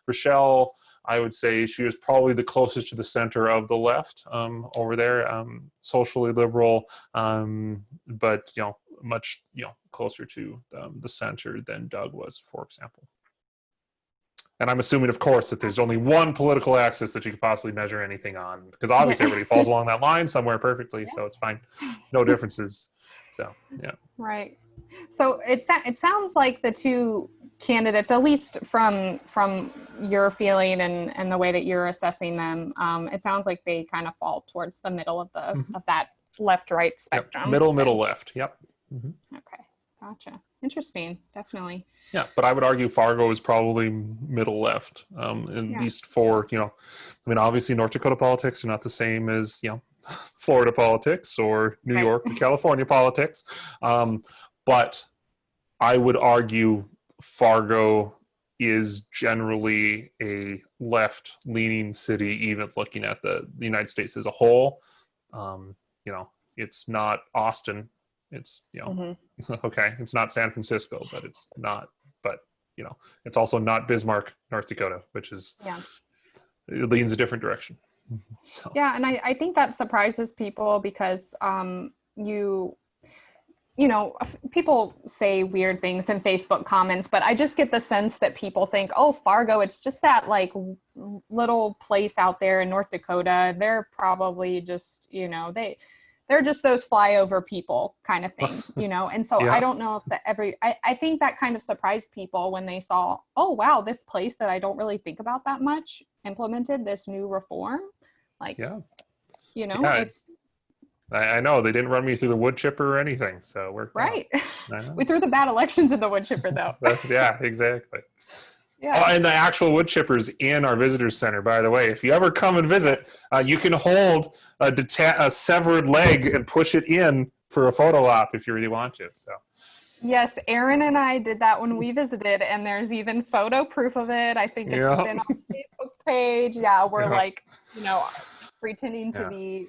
Rochelle, I would say she was probably the closest to the center of the left um, over there, um, socially liberal, um, but you know much you know closer to um, the center than Doug was, for example. And I'm assuming, of course, that there's only one political axis that you could possibly measure anything on, because obviously everybody falls along that line somewhere perfectly, so it's fine, no differences. So yeah, Right. So it it sounds like the two candidates, at least from from your feeling and and the way that you're assessing them, um, it sounds like they kind of fall towards the middle of the Mhm. of that left right Yep. spectrum. middle, middle, left. Yep. Okay. Gotcha. Interesting. Definitely. Yeah, but I would argue Fargo is probably middle left, um, at Yeah. least for you know, I mean, obviously North Dakota politics are not the same as you know, [LAUGHS] Florida politics or New Right. York, or California politics, um, but I would argue Fargo is generally a left-leaning city, even looking at the, the United States as a whole. Um, you know, it's not Austin. It's you know Mhm. [LAUGHS] okay it's not san francisco but it's not but you know it's also not bismarck north dakota which is Yeah. it leans a different direction [LAUGHS] so Yeah, and I, I think that surprises people because um, you, you know, people say weird things in Facebook comments, but I just get the sense that people think, oh, Fargo, it's just that like little place out there in North Dakota. They're probably just, you know, they. They're just those flyover people kind of [LAUGHS] thing, you know? And so Yeah. I don't know if that every, I, I think that kind of surprised people when they saw, oh, wow, this place that I don't really think about that much implemented this new reform. Like, yeah you know Yeah, it's I, I know they didn't run me through the wood chipper or anything so we're right. [LAUGHS] We threw the bad elections in the wood chipper though. [LAUGHS] Yeah exactly. Oh, yeah and the actual wood chippers in our visitors center by the way if you ever come and visit uh, you can hold a, deta- a severed leg and push it in for a photo op if you really want to so. Yes aaron and i did that when we visited and there's even photo proof of it. I think it's Yeah. been on facebook page. Yeah we're Yeah. like you know pretending to Yeah. be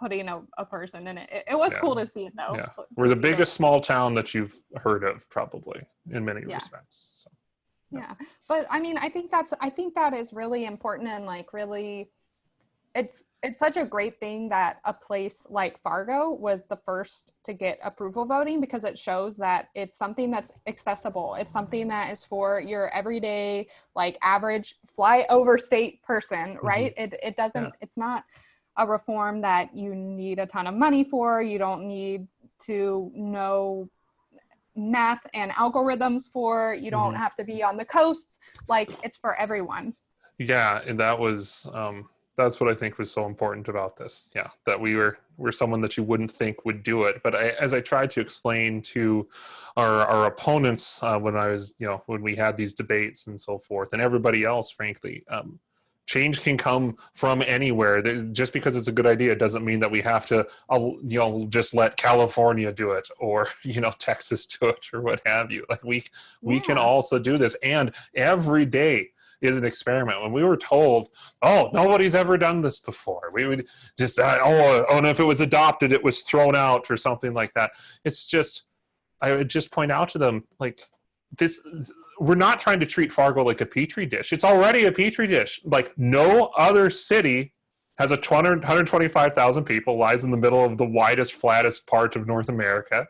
putting a, a person in it it, it was Yeah. cool to see it though Yeah. we're the biggest small town that you've heard of probably in many Yeah. respects so. yeah but i mean i think that's i think that is really important and like really it's it's such a great thing that a place like Fargo was the first to get approval voting because it shows that it's something that's accessible. It's something that is for your everyday, like average fly over state person, mm-hmm. right? It it doesn't. Yeah. It's not a reform that you need a ton of money for. You don't need to know math and algorithms for. You don't Mhm. have to be on the coasts. Like it's for everyone. Yeah, and that was um, that's what I think was so important about this. Yeah, that we were we're someone that you wouldn't think would do it. But I, as I tried to explain to our our opponents uh, when I was you know when we had these debates and so forth, and everybody else, frankly. Um, Change can come from anywhere. Just because it's a good idea doesn't mean that we have to, uh, you know, just let California do it or [LAUGHS] you know Texas do it or what have you. Like we we can also do this, and every day is an experiment. When we were told, "Oh, nobody's ever done this before," we would just, uh, "Oh, oh, and if it was adopted, it was thrown out or something like that." It's just, I would just point out to them, like, this. We're not trying to treat Fargo like a petri dish. It's already a petri dish. Like no other city has a 200 125,000 people, lies in the middle of the widest, flattest part of North America,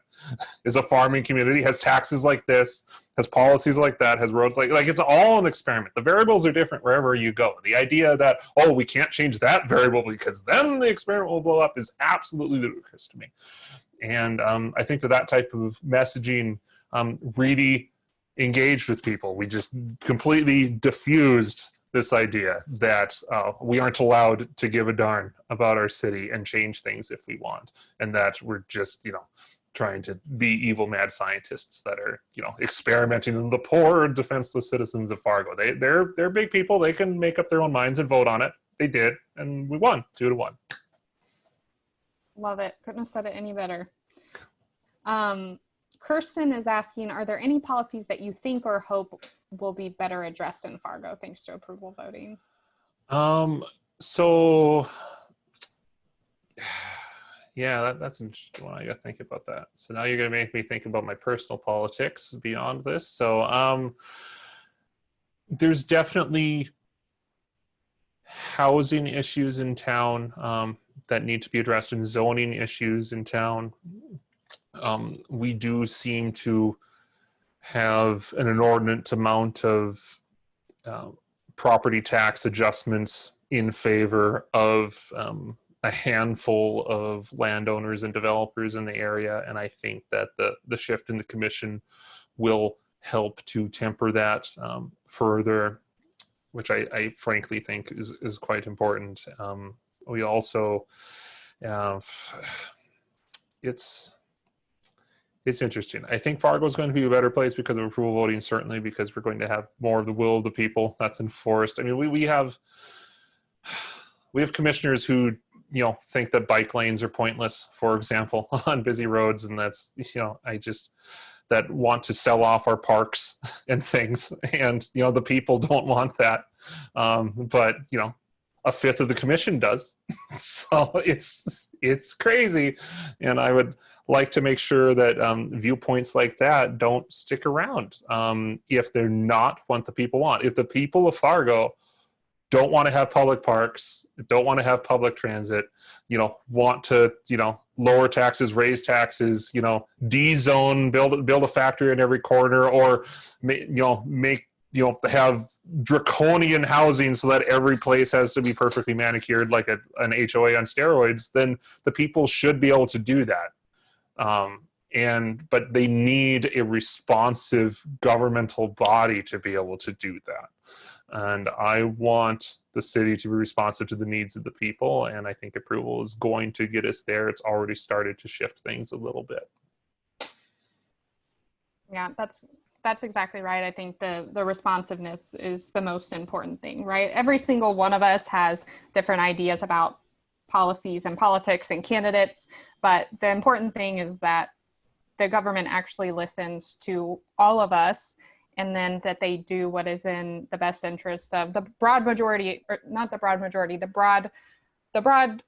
is a farming community, has taxes like this, has policies like that, has roads like like it's all an experiment. The variables are different wherever you go. The idea that oh we can't change that variable because then the experiment will blow up is absolutely ludicrous to me. And um, I think that that type of messaging um, really engaged with people. We just completely diffused this idea that uh, we aren't allowed to give a darn about our city and change things if we want, and that we're just you know trying to be evil mad scientists that are you know experimenting on the poor defenseless citizens of Fargo. They they're they're big people. They can make up their own minds and vote on it. They did, and we won two to one. Love it. Couldn't have said it any better. Um, Kirsten is asking, are there any policies that you think or hope will be better addressed in Fargo thanks to approval voting? Um. So. [SIGHS] Yeah, that, that's an interesting one. I got to think about that. So now you're going to make me think about my personal politics beyond this. So, um, there's definitely housing issues in town um, that need to be addressed, and zoning issues in town. Um, we do seem to have an inordinate amount of um, property tax adjustments in favor of um, a handful of landowners and developers in the area. And I think that the, the shift in the commission will help to temper that um, further, which I, I frankly think is, is quite important. Um, we also, uh, [SIGHS] it's, it's interesting. I think Fargo is going to be a better place because of approval voting, certainly because we're going to have more of the will of the people. That's enforced. I mean, we, we have [SIGHS] we have commissioners who you know think that bike lanes are pointless, for example, [LAUGHS] on busy roads, and that's you know I just that want to sell off our parks [LAUGHS] and things, and you know the people don't want that, um, but you know a fifth of the commission does, [LAUGHS] so it's it's crazy, and I would like to make sure that um, viewpoints like that don't stick around um, if they're not what the people want. If the people of Fargo don't want to have public parks, don't want to have public transit, you know, want to, you know, lower taxes, raise taxes, you know, D-zone, build build a factory in every corner, or you know, make you know have draconian housing so that every place has to be perfectly manicured like a, an HOA on steroids, then the people should be able to do that um, and but they need a responsive governmental body to be able to do that and i want the city to be responsive to the needs of the people and i think approval is going to get us there it's already started to shift things a little bit Yeah, that's that's exactly right. I think the the responsiveness is the most important thing, right? Every single one of us has different ideas about policies and politics and candidates, but the important thing is that the government actually listens to all of us and then that they do what is in the best interest of the broad majority or not the broad majority, the broad the broad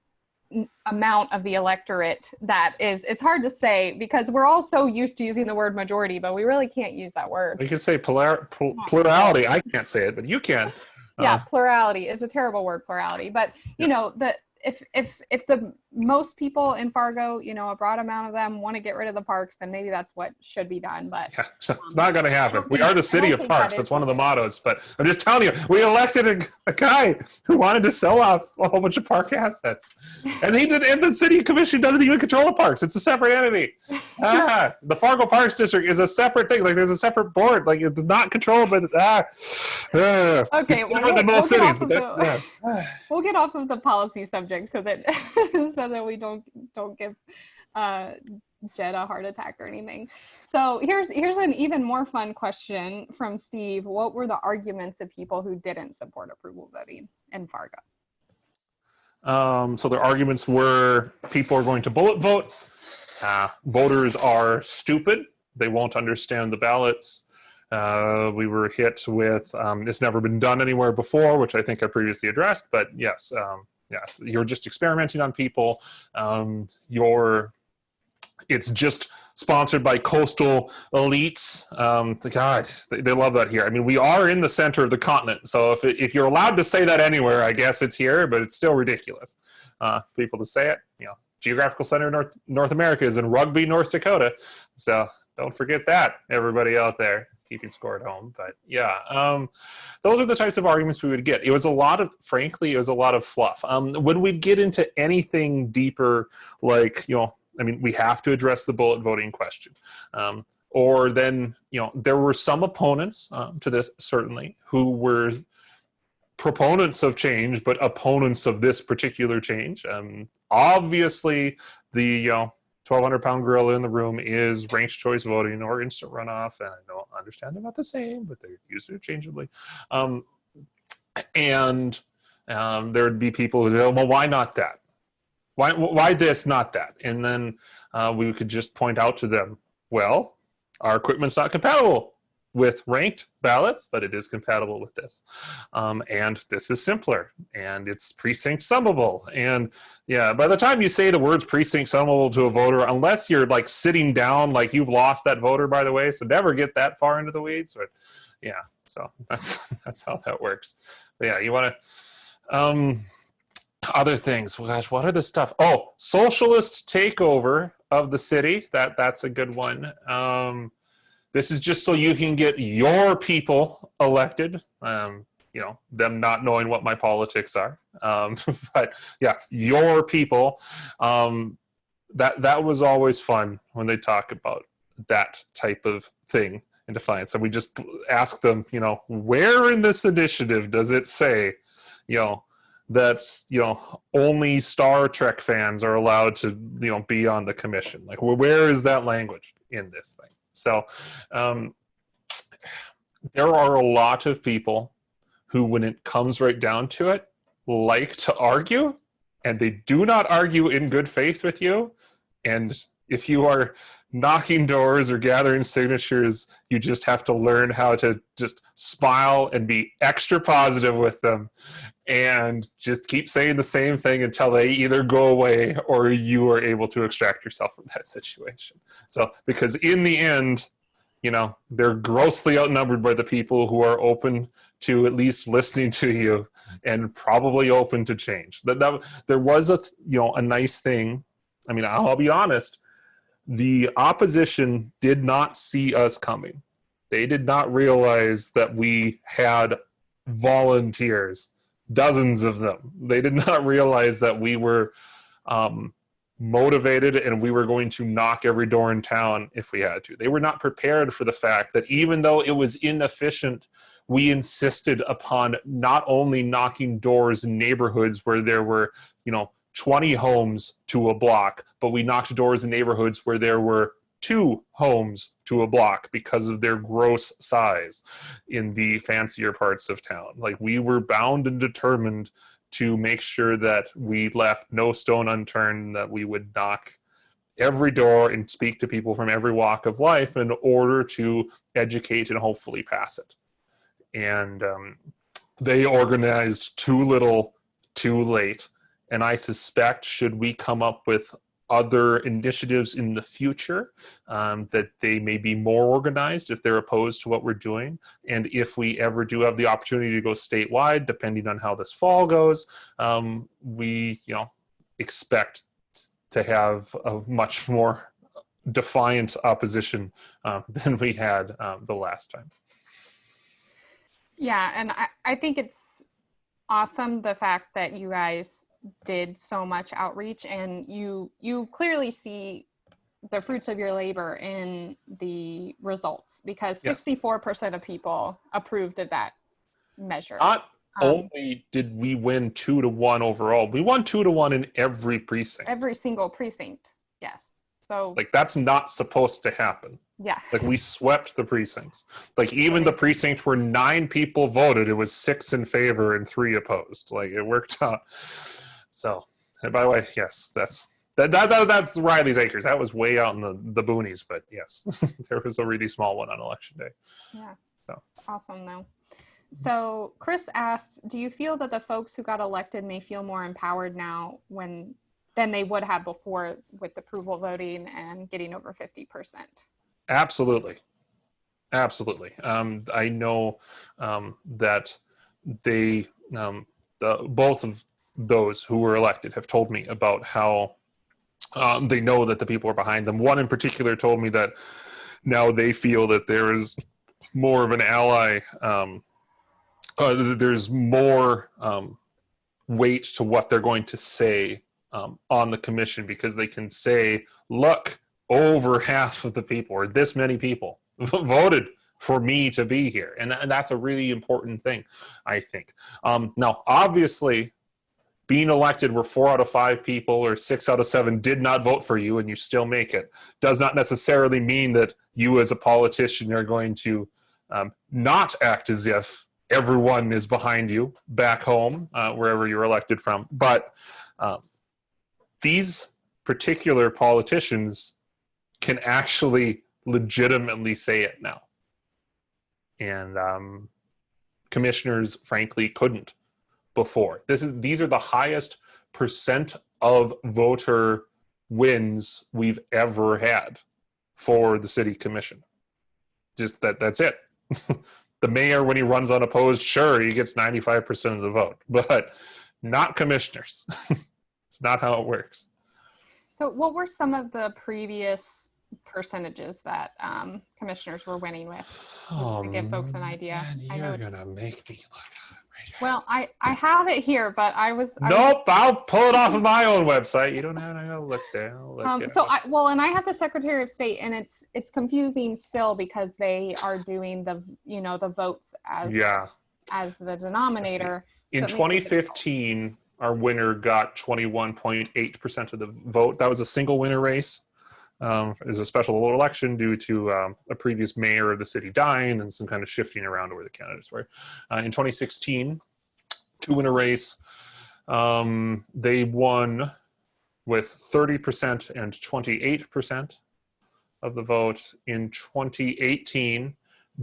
amount of the electorate that is it's hard to say because we're all so used to using the word majority but we really can't use that word. We can say polar, pl- plurality. I can't say it but you can. Yeah Uh, plurality is a terrible word plurality but you know the if if if the most people in fargo you know a broad amount of them want to get rid of the parks then maybe that's what should be done but yeah, [LAUGHS] it's not going to happen. We are the city of that parks. is That's one of the mottos. But I'm just telling you, we elected a, a guy who wanted to sell off a whole bunch of park assets, and he did. And the city commission doesn't even control the parks. It's a separate entity. [LAUGHS] Ah, the Fargo Parks District is a separate thing. Like there's a separate board. Like it's not controlled by the ah. [SIGHS] ah. okay well, we'll- most we'll get cities, off but of that, the- yeah. [LAUGHS] we'll get off of the policy subject so that so that we don't don't give uh Jed a heart attack or anything. So here's here's an even more fun question from Steve. What were the arguments of people who didn't support approval voting in Fargo? Um, so their arguments were people are going to bullet vote. Uh, voters are stupid. They won't understand the ballots. Uh, we were hit with um, it's never been done anywhere before, which I think I previously addressed. But yes, um, yes, you're just experimenting on people. Um, you're it's just sponsored by coastal elites. Um, God, they, they love that here. I mean, we are in the center of the continent, so if if you're allowed to say that anywhere, I guess it's here, but it's still ridiculous. Uh, people to say it, you know, geographical center of North North America is in Rugby, North Dakota. So don't forget that, everybody out there keeping score at home. But yeah, um, those are the types of arguments we would get. It was a lot of, frankly, it was a lot of fluff. Um, when we'd get into anything deeper, like you know I mean, we have to address the bullet voting question. Um, or then, you know, there were some opponents um, to this, certainly, who were proponents of change, but opponents of this particular change. Um, obviously, the, you know, 1,200 pound gorilla in the room is ranked choice voting or instant runoff. And I don't understand they're not the same, but they're used interchangeably. Um, and um, there would be people who say, well, why not that? Why, why this, not that? And then uh, we could just point out to them, well, our equipment's not compatible with ranked ballots, but it is compatible with this. Um, and this is simpler, and it's precinct summable. And yeah, by the time you say the words precinct summable to a voter, unless you're like sitting down, like you've lost that voter, by the way, so never get that far into the weeds. But yeah, so [LAUGHS] that's that's how that works. But yeah, you want to. Um, other things well, gosh what are the stuff oh socialist takeover of the city that that's a good one um this is just so you can get your people elected um you know them not knowing what my politics are um [LAUGHS] but yeah your people um that that was always fun when they talk about that type of thing in defiance and we just ask them you know where in this initiative does it say you know that you know only Star Trek fans are allowed to you know be on the commission. Like where is that language in this thing? So um, there are a lot of people who, when it comes right down to it, like to argue, and they do not argue in good faith with you. And if you are knocking doors or gathering signatures, you just have to learn how to just smile and be extra positive with them and just keep saying the same thing until they either go away or you are able to extract yourself from that [LAUGHS] situation. So, because in the end, you know, they're grossly outnumbered by the people who are open to at least listening to you and probably open to change. That, that there was a you know a nice thing. I mean, I'll be honest. The opposition did not see us coming. They did not realize that we had volunteers dozens of them. They did [LAUGHS] not realize that we were um, motivated and we were going to knock every door in town if we had to. They were not prepared for the fact that even though it was inefficient, we insisted upon not only knocking doors in neighborhoods where there were, you know, 20 homes to a block, but we knocked doors in neighborhoods where there were two homes to a block because of their gross size in the fancier parts of town. Like we were bound and determined to make sure that we left no stone unturned, that we would knock every door and speak to people from every walk of life in order to educate and hopefully pass it. And um, they organized too little, too late. And I suspect, should we come up with other initiatives in the future, um, that they may be more organized if they're opposed to what we're doing. And if we ever do have the opportunity to go statewide, depending on how this fall goes, um, we, you know, expect to have a much more defiant opposition uh, [LAUGHS] than we had um, the last time. Yeah, and I, I think it's awesome the fact that you guys did so much outreach and you you clearly see the fruits of your labor in the results because 64% of people approved of that measure. Not Um, only did we win two to one overall, we won two to one in every precinct. every single precinct. Yes. So Like that's not supposed to happen. yeah. Like we swept the precincts. Like even the precinct where nine people voted, it was six in favor and three opposed. Like it worked out. So, by the way, yes, that's that, that, that that's Reiles Acres. That was way out in the the boonies, but yes, [LAUGHS] there was a really small one on election day. Yeah. So. Awesome though. So Chris asks, do you feel that the folks who got elected may feel more empowered now when than they would have before with approval voting and getting over 50%? Absolutely. Absolutely. Um, I know um, that they, um, the, both of those who were elected have told me about how um, they know that the people are behind them. One in particular told me that now they feel that there is more of an ally, um, uh, there's more um, weight to what they're going to say um, on the commission because they can say, look, over half of the people or this many people [LAUGHS] voted for me to be here and, and that's a really important thing i think um, now obviously being elected where four out of five people or six out of seven did not vote for you and you still make it does not necessarily mean that you as a politician are going to um, not act as if everyone is behind you back home uh, wherever you're elected from but um, these particular politicians can actually legitimately say it now. And um, commissioners, frankly, couldn't before. This is these are the highest percent of voter wins we've ever had for the city commission. Just that that's it. [LAUGHS] the mayor, when he runs unopposed, sure, he gets 95% of the vote, [LAUGHS] but not commissioners. [LAUGHS] it's not how it works. So what were some of the previous percentages that um, commissioners were winning with? Just to give folks an idea. Oh, Man, you're it's- gonna make me look. Well, I, I have it here, but I was. I was- Nope, I'll pull it off of my own website. You don't have to look there. Look Um, so. I, well, and I have the Secretary of State, and it's it's confusing still because they are doing the you know the votes as yeah. as the denominator. In so it makes it difficult. 2015, our winner got 21.8% of the vote. That was a single winner race. Um, was a special election due to um, a previous mayor of the city dying and some kind of shifting around where the candidates were. Uh, in 2016, two a race. Um, they won with 30% and 28% of the vote. In 2018,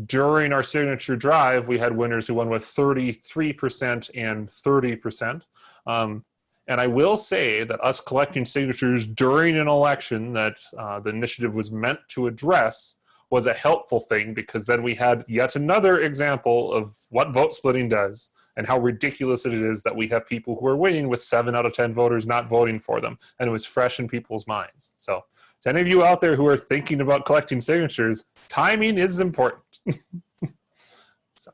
during our signature drive, we had winners who won with 33% and 30%. Um, and I will say that us collecting signatures during an election that uh, the initiative was meant to address was a helpful thing because then we had yet another example of what vote splitting does and how ridiculous it is that we have people who are winning with seven out of 10 voters not voting for them. And it was fresh in people's minds. So, to any of you out there who are thinking about collecting signatures, timing is important. [LAUGHS] so.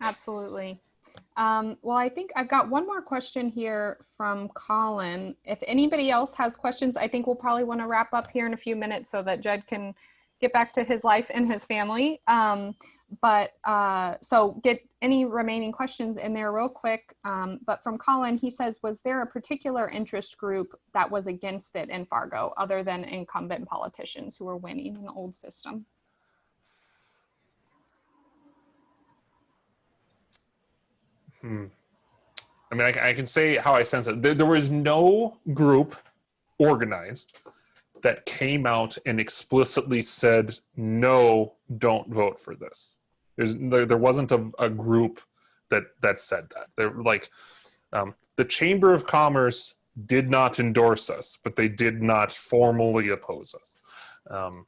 Absolutely. Um, well, I think I've got one more question here from Colin. If anybody else has questions, I think we'll probably want to wrap up here in a few minutes so that Jed can get back to his life and his family. Um, but uh, so get any remaining questions in there real quick. Um, but from Colin, he says, was there a particular interest group that was against it in Fargo other than incumbent politicians who were winning in the old system? Hmm. I mean, I, I can say how I sense it. There, there was no group organized that came out and explicitly said, no, don't vote for this. There's, there, there wasn't a, a group that, that said that. They're like, um, the Chamber of Commerce did not endorse us, but they did not formally oppose us. Um,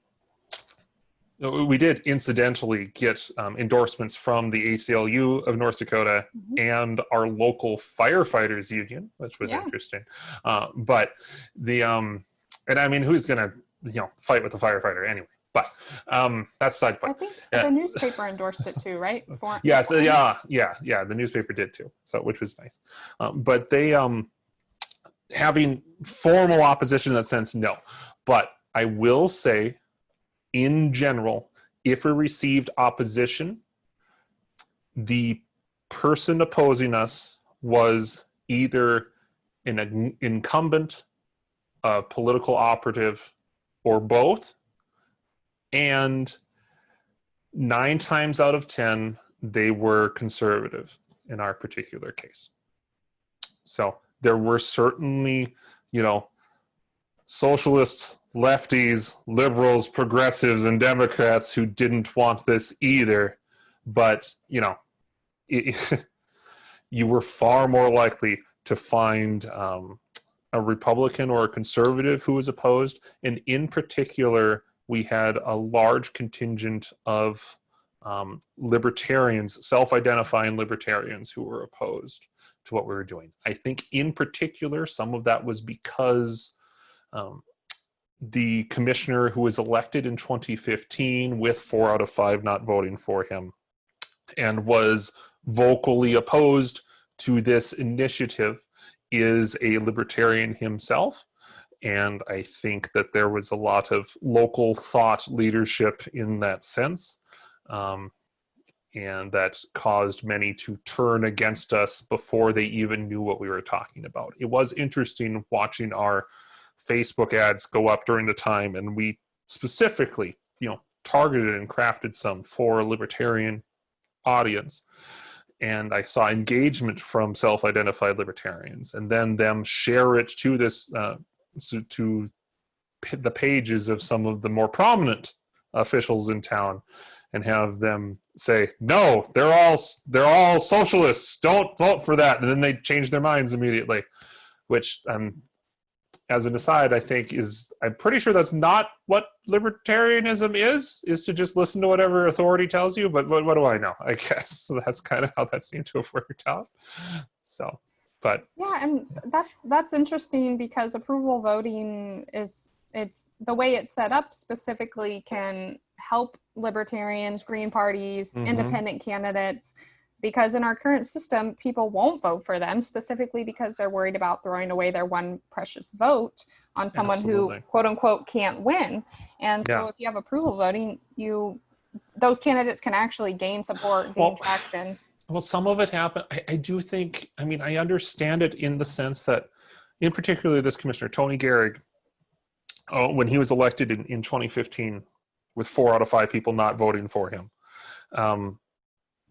we did incidentally get um, endorsements from the ACLU of North Dakota Mhm. and our local firefighters union, which was Yeah. interesting. Uh, but the um, and I mean, who's gonna you know fight with a firefighter anyway? But um, that's beside the I point. think Yeah. the newspaper endorsed it too, right? [LAUGHS] For- Yeah, so yeah, yeah, yeah. The newspaper did too, so which was nice. Um, but they um, having formal opposition in that sense, no. But I will say, in general, if we received opposition, the person opposing us was either an incumbent, a political operative, or both. And nine times out of 10, they were conservative in our particular case. So there were certainly, you know, socialists, lefties, liberals, progressives, and Democrats who didn't want this either. But, you know, [LAUGHS] it, you were far more likely to find um, a Republican or a conservative who was opposed. And in particular, we had a large contingent of um, libertarians, self identifying libertarians who were opposed to what we were doing. I think, in particular, some of that was because um, the commissioner who was elected in 2015 with four out of five not voting for him and was vocally opposed to this initiative is a libertarian himself. And I think that there was a lot of local thought leadership in that sense. Um, and that caused many to turn against us before they even knew what we were talking about. It was interesting watching our Facebook ads go up during the time, and we specifically, you know, targeted and crafted some for a libertarian audience. And I saw engagement from self-identified libertarians, and then them share it to this uh, to the pages of some of the more prominent officials in town and have them say no they're all they're all socialists don't vote for that and then they change their minds immediately which um as an aside i think is i'm pretty sure that's not what libertarianism is is to just listen to whatever authority tells you but what, what do i know i guess [LAUGHS] so that's kind of how that seemed to have worked out so but Yeah, and that's that's interesting because approval voting is it's the way it's set up specifically can help libertarians, green parties, Mhm. independent candidates because in our current system people won't vote for them specifically because they're worried about throwing away their one precious vote on someone Absolutely. who quote unquote can't win. And so Yeah. if you have approval voting, you those candidates can actually gain support, gain Well, traction. Well, some of it happened. I, I do think, I mean, I understand it in the sense that, in particular, this commissioner, Tony Gehrig, uh, when he was elected in, in 2015, with four out of five people not voting for him, um,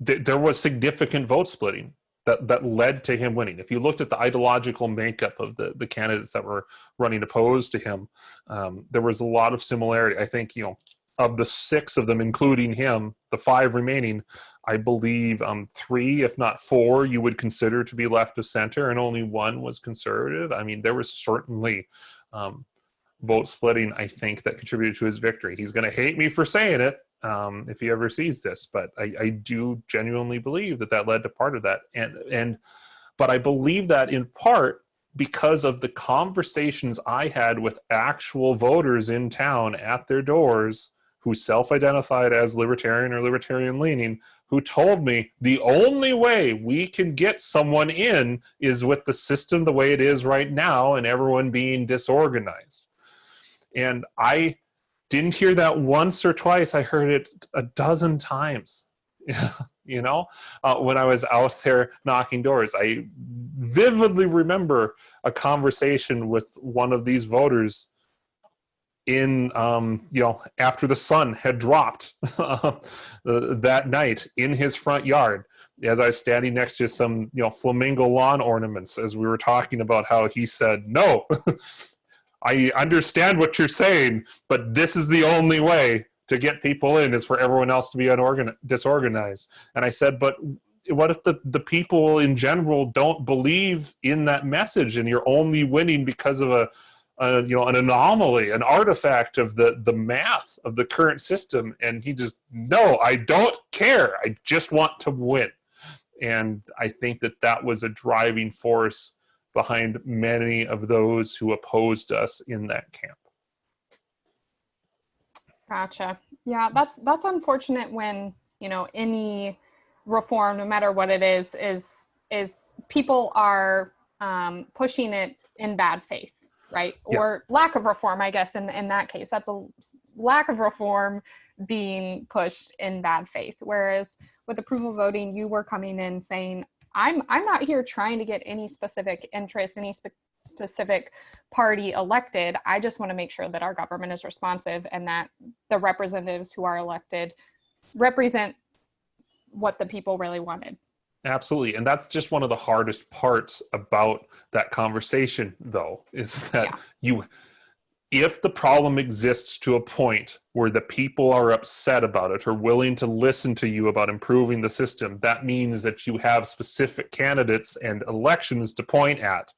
th- there was significant vote splitting that, that led to him winning. If you looked at the ideological makeup of the, the candidates that were running opposed to him, um, there was a lot of similarity. I think, you know, of the six of them, including him, the five remaining, I believe um, three, if not four, you would consider to be left of center, and only one was conservative. I mean, there was certainly um, vote splitting, I think, that contributed to his victory. He's going to hate me for saying it um, if he ever sees this, but I, I do genuinely believe that that led to part of that. And, and, but I believe that in part because of the conversations I had with actual voters in town at their doors who self identified as libertarian or libertarian leaning, who told me the only way we can get someone in is with the system the way it is right now and everyone being disorganized. And I didn't hear that once or twice, I heard it a dozen times. [LAUGHS] you know, uh, when I was out there knocking doors, I vividly remember a conversation with one of these voters in um, you know after the sun had dropped [LAUGHS] uh, that night in his front yard as I was standing next to some you know flamingo lawn ornaments as we were talking about how he said no [LAUGHS] I understand what you're saying but this is the only way to get people in is for everyone else to be disorganized. And I said but what if the, the people in general don't believe in that message and you're only winning because of a, a you know an anomaly an artifact of the the math of the current system? And he just no i don't care. I just want to win. And i think that that was a driving force behind many of those who opposed us in that camp Gotcha. Yeah, that's that's unfortunate when you know any reform, no matter what it is, is is people are um, pushing it in bad faith, right? Yeah. Or lack of reform, I guess. In in that case, that's a lack of reform being pushed in bad faith. Whereas with approval voting, you were coming in saying, "I'm I'm not here trying to get any specific interest, any spe- specific party elected. I just want to make sure that our government is responsive and that the representatives who are elected represent what the people really wanted. Absolutely. And that's just one of the hardest parts about that conversation, though, is that Yeah. you, if the problem exists to a point where the people are upset about it or willing to listen to you about improving the system, that means that you have specific candidates and elections to point at.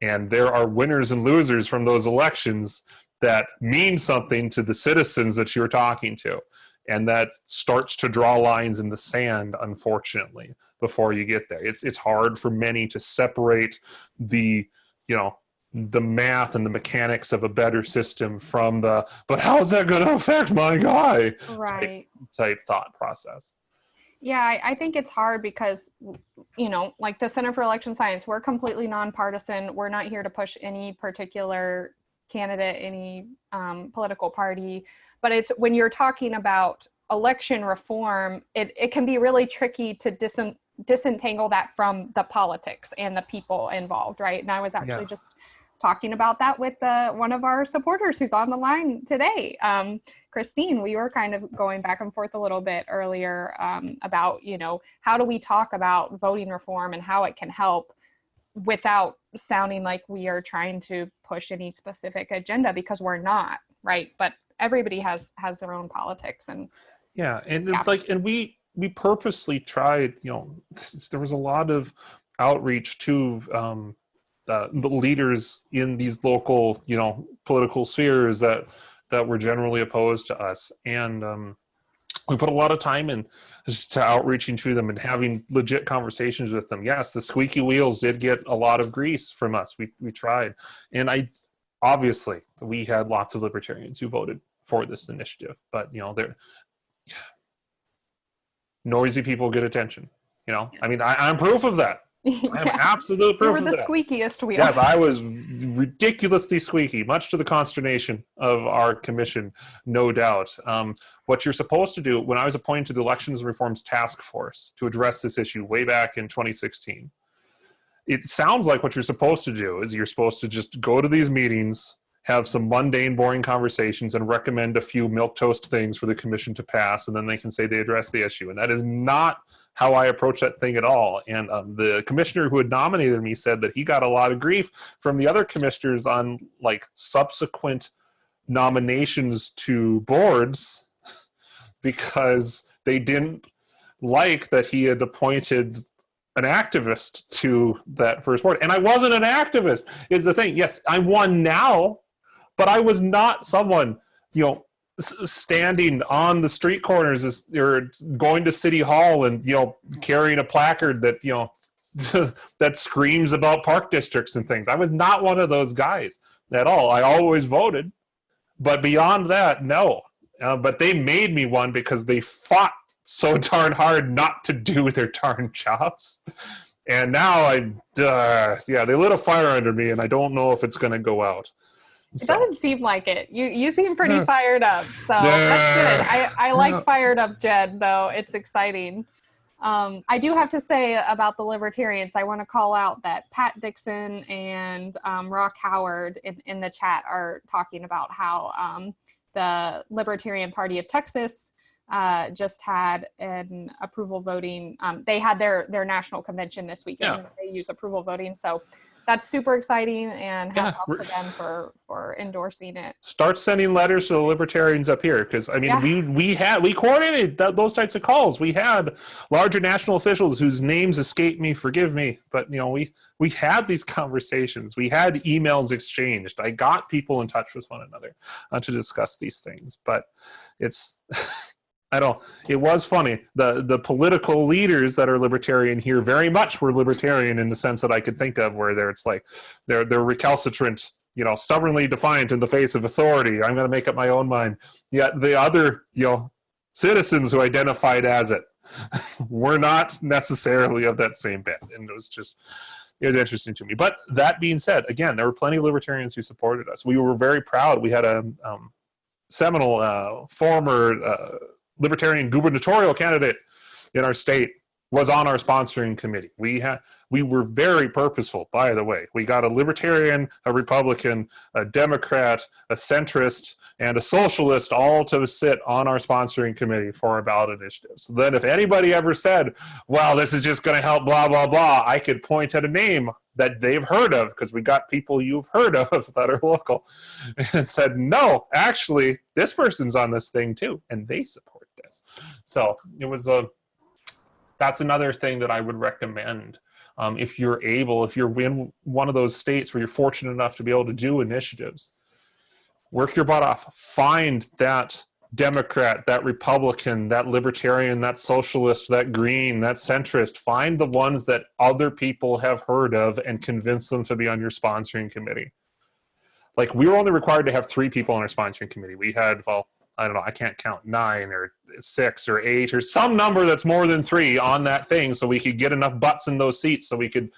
And there are winners and losers from those elections that mean something to the citizens that you're talking to and that starts to draw lines in the sand unfortunately before you get there it's it's hard for many to separate the you know the math and the mechanics of a better system from the but how's that going to affect my guy Right. type thought process Yeah, I, I think it's hard because, you know, like the Center for Election Science, we're completely nonpartisan. We're not here to push any particular candidate, any um, political party. But it's when you're talking about election reform, it, it can be really tricky to disen, disentangle that from the politics and the people involved, right? And I was actually Yeah. just talking about that with uh, one of our supporters who's on the line today. Um, Christine, we were kind of going back and forth a little bit earlier um, about, you know, how do we talk about voting reform and how it can help without sounding like we are trying to push any specific agenda because we're not, right? But everybody has has their own politics and Yeah, and Yeah. it's like, and we we purposely tried. You know, there was a lot of outreach to um, the, the leaders in these local, you know, political spheres that that were generally opposed to us, and um, we put a lot of time in to outreaching to them and having legit conversations with them. Yes, the squeaky wheels did get a lot of grease from us. We we tried, and I obviously we had lots of libertarians who voted for this initiative, but you know they're [SIGHS] noisy people get attention. You know, I mean, I, I'm proof of that. I am [LAUGHS] yeah, absolute proof were of the that. squeakiest wheel. Yes, I was ridiculously squeaky, much to the consternation of our commission, no doubt. Um, what you're supposed to do, when I was appointed to the Elections and Reforms Task Force to address this issue way back in 2016, it sounds like what you're supposed to do is you're supposed to just go to these meetings, have some mundane, boring conversations, and recommend a few milk toast things for the commission to pass, and then they can say they address the issue. And that is not how I approach that thing at all. And um, the commissioner who had nominated me said that he got a lot of grief from the other commissioners on like subsequent nominations to boards [LAUGHS] because they didn't like that he had appointed an activist to that first board. And I wasn't an activist, is the thing. Yes, I won now, but I was not someone, you know, standing on the street corners as- or going to city hall and you know carrying a placard that you know [LAUGHS] that screams about park districts and things. I was not one of those guys at all. I always voted but beyond that no. Uh, but they made me one because they fought so [LAUGHS] darn hard not to do [LAUGHS] their darn jobs. And now i uh, yeah they lit a fire under me and i don't know if it's going to go out It So- doesn't seem like it. You you seem pretty Yeah. fired up, so that's good. [LAUGHS] I, I like Yeah. fired up Jed though. It's exciting. Um, I do have to say about the libertarians, I want to call out that Pat Dixon and um, Rock Howard in, in the chat are talking about how um, the Libertarian Party of Texas uh, just had an approval voting. Um, they had their their national convention this weekend. Yeah. They use approval voting, so that's super exciting and hats Yeah, off to them for for endorsing it. start sending letters to the libertarians up here because I mean Yeah. we we had we coordinated th- those types of calls. We had larger national officials whose names escape me, forgive me, but you know we we had these conversations. We had emails exchanged. I got people in touch with one another uh, to discuss these things. But it's [LAUGHS] I don't. It was funny. The the political leaders that are libertarian here very much were libertarian in the sense that I could think of, where they're it's like they're they're recalcitrant you know, stubbornly defiant in the face of authority. I'm going to make up my own mind. Yet the other, you know, citizens who identified as it [LAUGHS] were not necessarily of that same bent. And it was just, it was interesting to me. But that being said, again, there were plenty of libertarians who supported us. We were very proud. We had a um, seminal uh, former uh, libertarian gubernatorial candidate in our state was on our sponsoring committee. We had we were very purposeful, by the way. We got a libertarian, a Republican, a Democrat, a centrist, and a socialist all to sit on our sponsoring committee for our ballot initiatives. So then if anybody ever said, well, this is just going to help blah, blah, blah, I could point at a name that they've heard of because we got people you've heard of [LAUGHS] that are local and said, no, actually, this person's on this thing too, and they support So it was a, that's another thing that I would recommend um, if you're able, if you're in one of those states where you're fortunate enough to be able to do initiatives, work your butt off. Find that Democrat, that Republican, that Libertarian, that Socialist, that Green, that Centrist. Find the ones that other people have heard of and convince them to be on your sponsoring committee. Like we were only required to have three people on our sponsoring committee. We had, well, I don't know, I can't count nine or six or eight or some number that's more than three on that thing so we could get enough butts in those seats so we could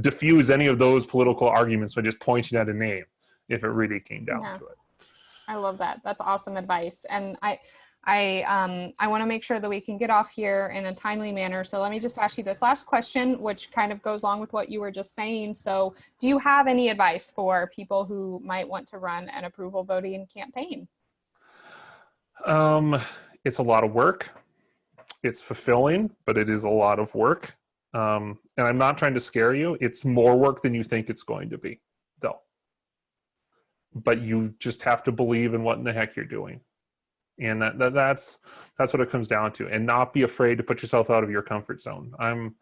diffuse any of those political arguments by just pointing at a name if it really came down Yeah. to it. I love that. That's awesome advice. And I, I, um, I want to make sure that we can get off here in a timely manner. So let me just ask you this last question, which kind of goes along with what you were just saying. So do you have any advice for people who might want to run an approval voting campaign? Um, it's a lot of work. It's fulfilling, but it is a lot of work. Um, and I'm not trying to scare you. It's more work than you think it's going to be, though. But you just have to believe in what in the heck you're doing, and that, that that's that's what it comes down to. And not be afraid to put yourself out of your comfort zone. I'm.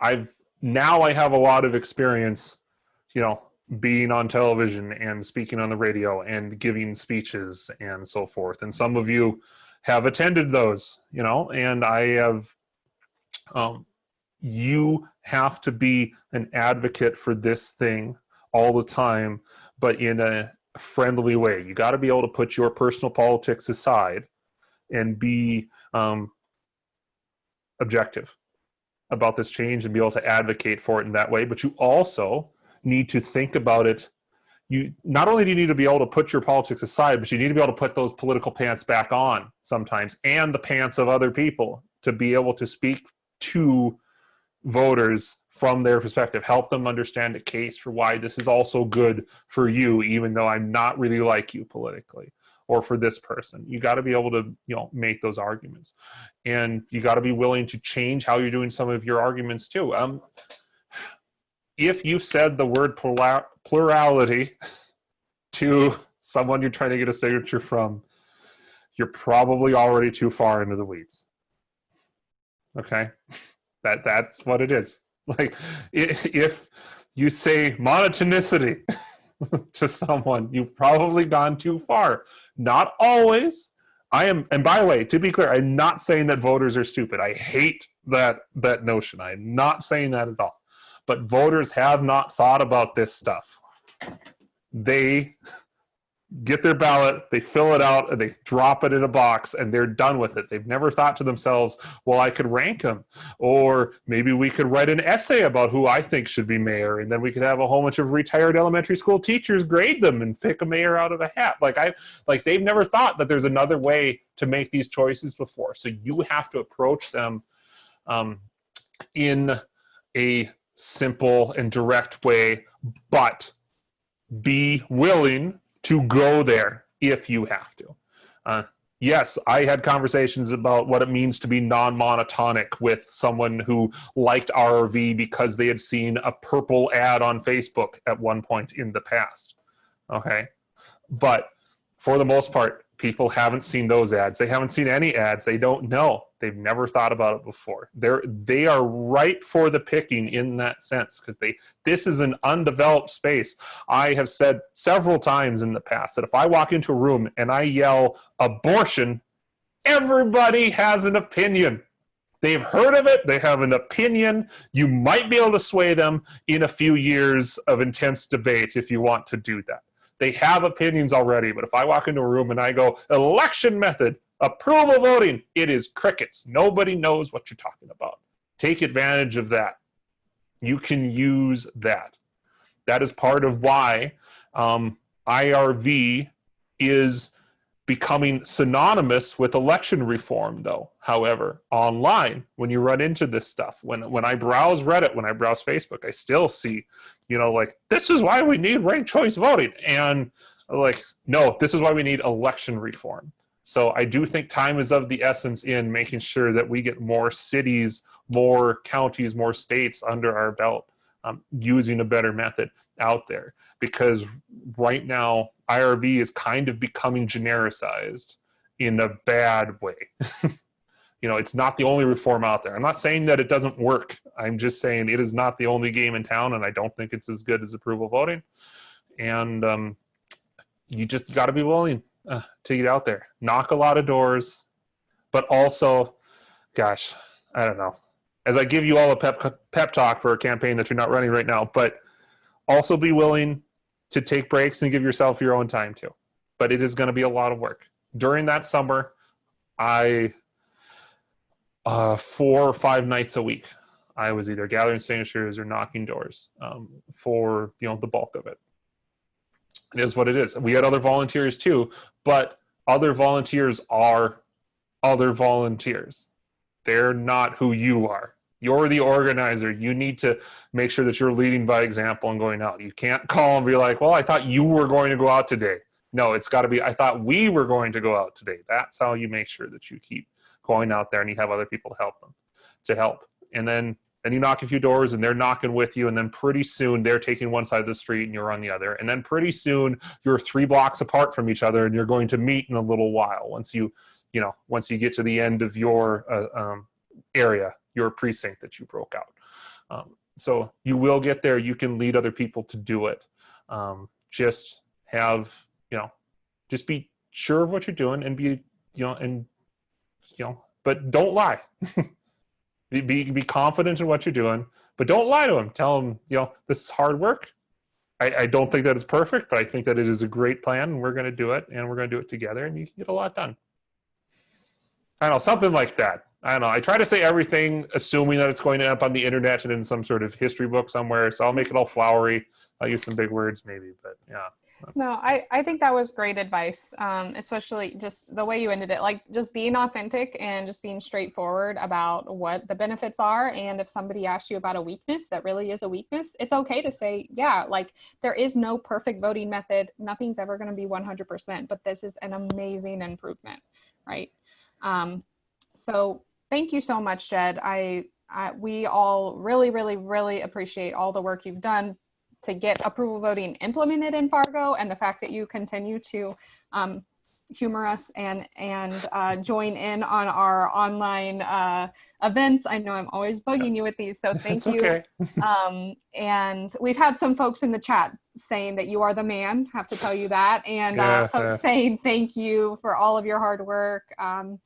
I've now I have a lot of experience, you know, being on television and speaking on the radio and giving speeches and so forth. And some of you have attended those, you know, and I have, um, you have to be an advocate for this thing all the time, but in a friendly way. You got to be able to put your personal politics aside and be um, objective about this change and be able to advocate for it in that way. But you also need to think about it. You not only do you need to be able to put your politics aside but you need to be able to put those political pants back on sometimes and the pants of other people to be able to speak to voters from their perspective help them understand a case for why this is also good for you even though i'm not really like you politically or for this person. You got to be able to you know make those arguments. And you got to be willing to change how you're doing some of your arguments too. Um if you said the word plura- plurality to someone you're trying to get a signature from, you're probably already too far into the weeds. Okay, that that's what it is. Like if you say monotonicity [LAUGHS] to someone, you've probably gone too far. Not always. I am, and by the way, to be clear, I'm not saying that voters are stupid. I hate that that notion. I'm not saying that at all but voters have not thought about this stuff. They get their ballot, they fill it out, and they drop it in a box, and they're done with it. They've never thought to themselves, well, I could rank them, or maybe we could write an essay about who I think should be mayor, and then we could have a whole bunch of retired elementary school teachers grade them and pick a mayor out of a hat. Like I, like they've never thought that there's another way to make these choices before. So you have to approach them um, in a simple and direct way, but be willing to go there if you have to. Uh, yes, I had conversations about what it means to be non-monotonic with someone who liked RRV because they had seen a purple ad on Facebook at one point in the past. Okay. But for the most part, people haven't seen those ads. They haven't seen any ads. They don't know. They've never thought about it before. They're they are ripe for the picking in that sense because they this is an undeveloped space. I have said several times in the past that if I walk into a room and I yell abortion, everybody has an opinion. They've heard of it, they have an opinion. You might be able to sway them in a few years of intense debate if you want to do that. They have opinions already, but if I walk into a room and I go, election method, approval voting, it is crickets. Nobody knows what you're talking about. Take advantage of that. You can use that. That is part of why um, IRV is becoming synonymous with election reform though however online when you run into this stuff when when i browse reddit when i browse facebook i still see you know like this is why we need ranked choice voting. And like no this is why we need election reform. So i do think time is of the essence in making sure that we get more cities more counties more states under our belt um, using a better method out there. Because right now IRV is kind of becoming genericized in a bad way. [LAUGHS] you know, it's not the only reform out there. I'm not saying that it doesn't work. I'm just saying it is not the only game in town, and I don't think it's as good as approval voting. And um, you just got to be willing uh, to get out there, knock a lot of doors, but also, gosh, I don't know. As I give you all a pep pep talk for a campaign that you're not running right now, but also be willing to take breaks and give yourself your own time too. But it is going to be a lot of work. During that summer, I, uh, four or five nights a week, I was either gathering signatures or knocking doors um, for you know the bulk of it. It is what it is. We had other volunteers too, but other volunteers are other volunteers. They're not who you are. You're the organizer. You need to make sure that you're leading by example and going out. You can't call and be like, well, I thought you were going to go out today. No, it's got to be, I thought we were going to go out today. That's how you make sure that you keep going out there and you have other people to help them, to help. And then, then you knock a few doors and they're knocking with you. And then pretty soon they're taking one side of the street and you're on the other. And then pretty soon you're three blocks apart from each other and you're going to meet in a little while once you, you know, once you get to the end of your uh, um, area your precinct that you broke out. Um, so you will get there. You can lead other people to do it. Um, just have, you know, just be sure of what you're doing and be, you know, and, you know, but don't lie. [LAUGHS] be, be, be confident in what you're doing, but don't lie to them. Tell them, you know, this is hard work. I, I don't think that is perfect, but I think that it is a great plan and we're going to do it and we're going to do it together and you can get a lot done. I don't know, something like that. I don't know. I try to say everything assuming that it's going to end up on the internet and in some sort of history book somewhere. So I'll make it all flowery. I'll use some big words maybe, but yeah. No, I, I think that was great advice, um, especially just the way you ended it, like just being authentic and just being straightforward about what the benefits are. And if somebody asks you about a weakness that really is a weakness, it's okay to say, yeah, like there is no perfect voting method. Nothing's ever going to be 100%, but this is an amazing improvement, right? Um, so Thank you so much, Jed. I, I, we all really, really, really appreciate all the work you've done to get approval voting implemented in Fargo and the fact that you continue to um, humor us and and uh, join in on our online uh, events. I know I'm always bugging you with these, so [LAUGHS] thank you. Okay. [LAUGHS] um, and we've had some folks in the chat saying that you are the man. Have to tell you that, and uh, Yeah, folks yeah. saying thank you for all of your hard work. Um,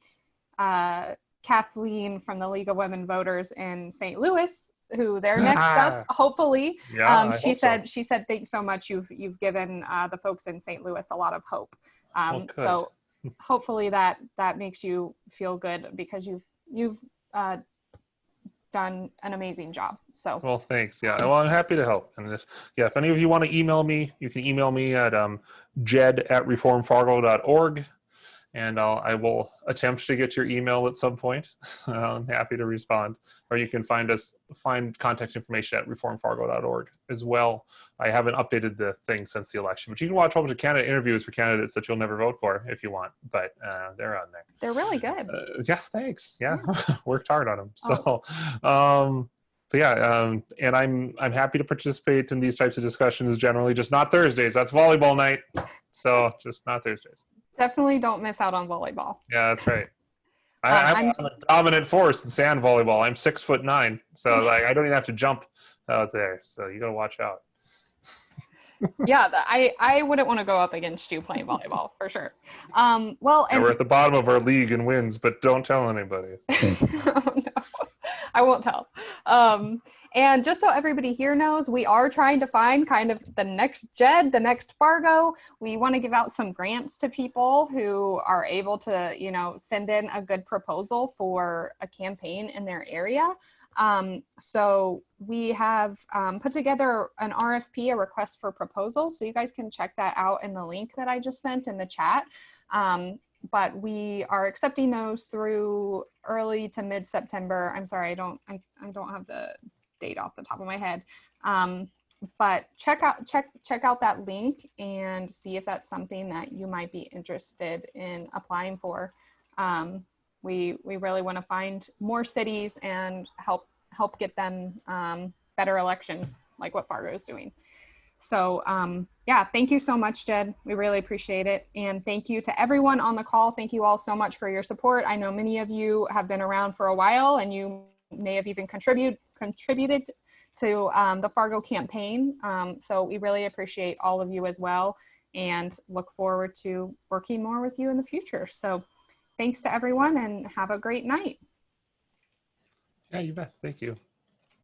uh, Kathleen from the League of Women Voters in St. Louis, who they're [LAUGHS] next up, [LAUGHS] hopefully. Yeah, um, she hope so. said, she said, thanks so much. You've, you've given uh, the folks in St. Louis a lot of hope. Um, good. so [LAUGHS] hopefully that, that makes you feel good because you've, you've uh, done an amazing job. So Well, thanks. Yeah. Well, I'm happy to help. And this, yeah, if any of you want to email me, you can email me at um, jed at reformfargo.org. and I'll, I will attempt to get your email at some point. I'm happy to respond. Or you can find us, find contact information at reformfargo.org as well. I haven't updated the thing since the election, but you can watch a whole bunch of candidate interviews for candidates that you'll never vote for if you want, but uh, they're on there. They're really good. Uh, yeah, thanks. Yeah, [LAUGHS] worked hard on them. So, um, but yeah, um, and I'm I'm happy to participate in these types of discussions. Generally, just not Thursdays. That's volleyball night, so just not Thursdays. Definitely don't miss out on volleyball. Yeah, that's right. I, Um, I'm, I'm- I'm a dominant force in sand volleyball. I'm six foot nine, so [LAUGHS] like I don't even have to jump out there. So you gotta watch out. [LAUGHS] yeah, I I wouldn't want to go up against you playing volleyball for sure. Um, well, And and we're at the bottom of our league in wins, but don't tell anybody. [LAUGHS] oh, no. I won't tell. Um, and just so everybody here knows, we are trying to find kind of the next Jed, the next Fargo. We want to give out some grants to people who are able to, you know, send in a good proposal for a campaign in their area. Um, so we have um, put together an RFP, a request for proposals. So you guys can check that out in the link that I just sent in the chat. Um, but we are accepting those through early to mid September. I'm sorry, I don't I, I don't have the date off the top of my head. Um, but check out check check out that link and see if that's something that you might be interested in applying for. Um, we we really want to find more cities and help help get them um, better elections like what Fargo is doing. So um, yeah, thank you so much, Jed. We really appreciate it. And thank you to everyone on the call. Thank you all so much for your support. I know many of you have been around for a while and you may have even contribute, contributed to um, the Fargo campaign. Um, so we really appreciate all of you as well and look forward to working more with you in the future. So thanks to everyone and have a great night. Yeah, you bet. Thank you.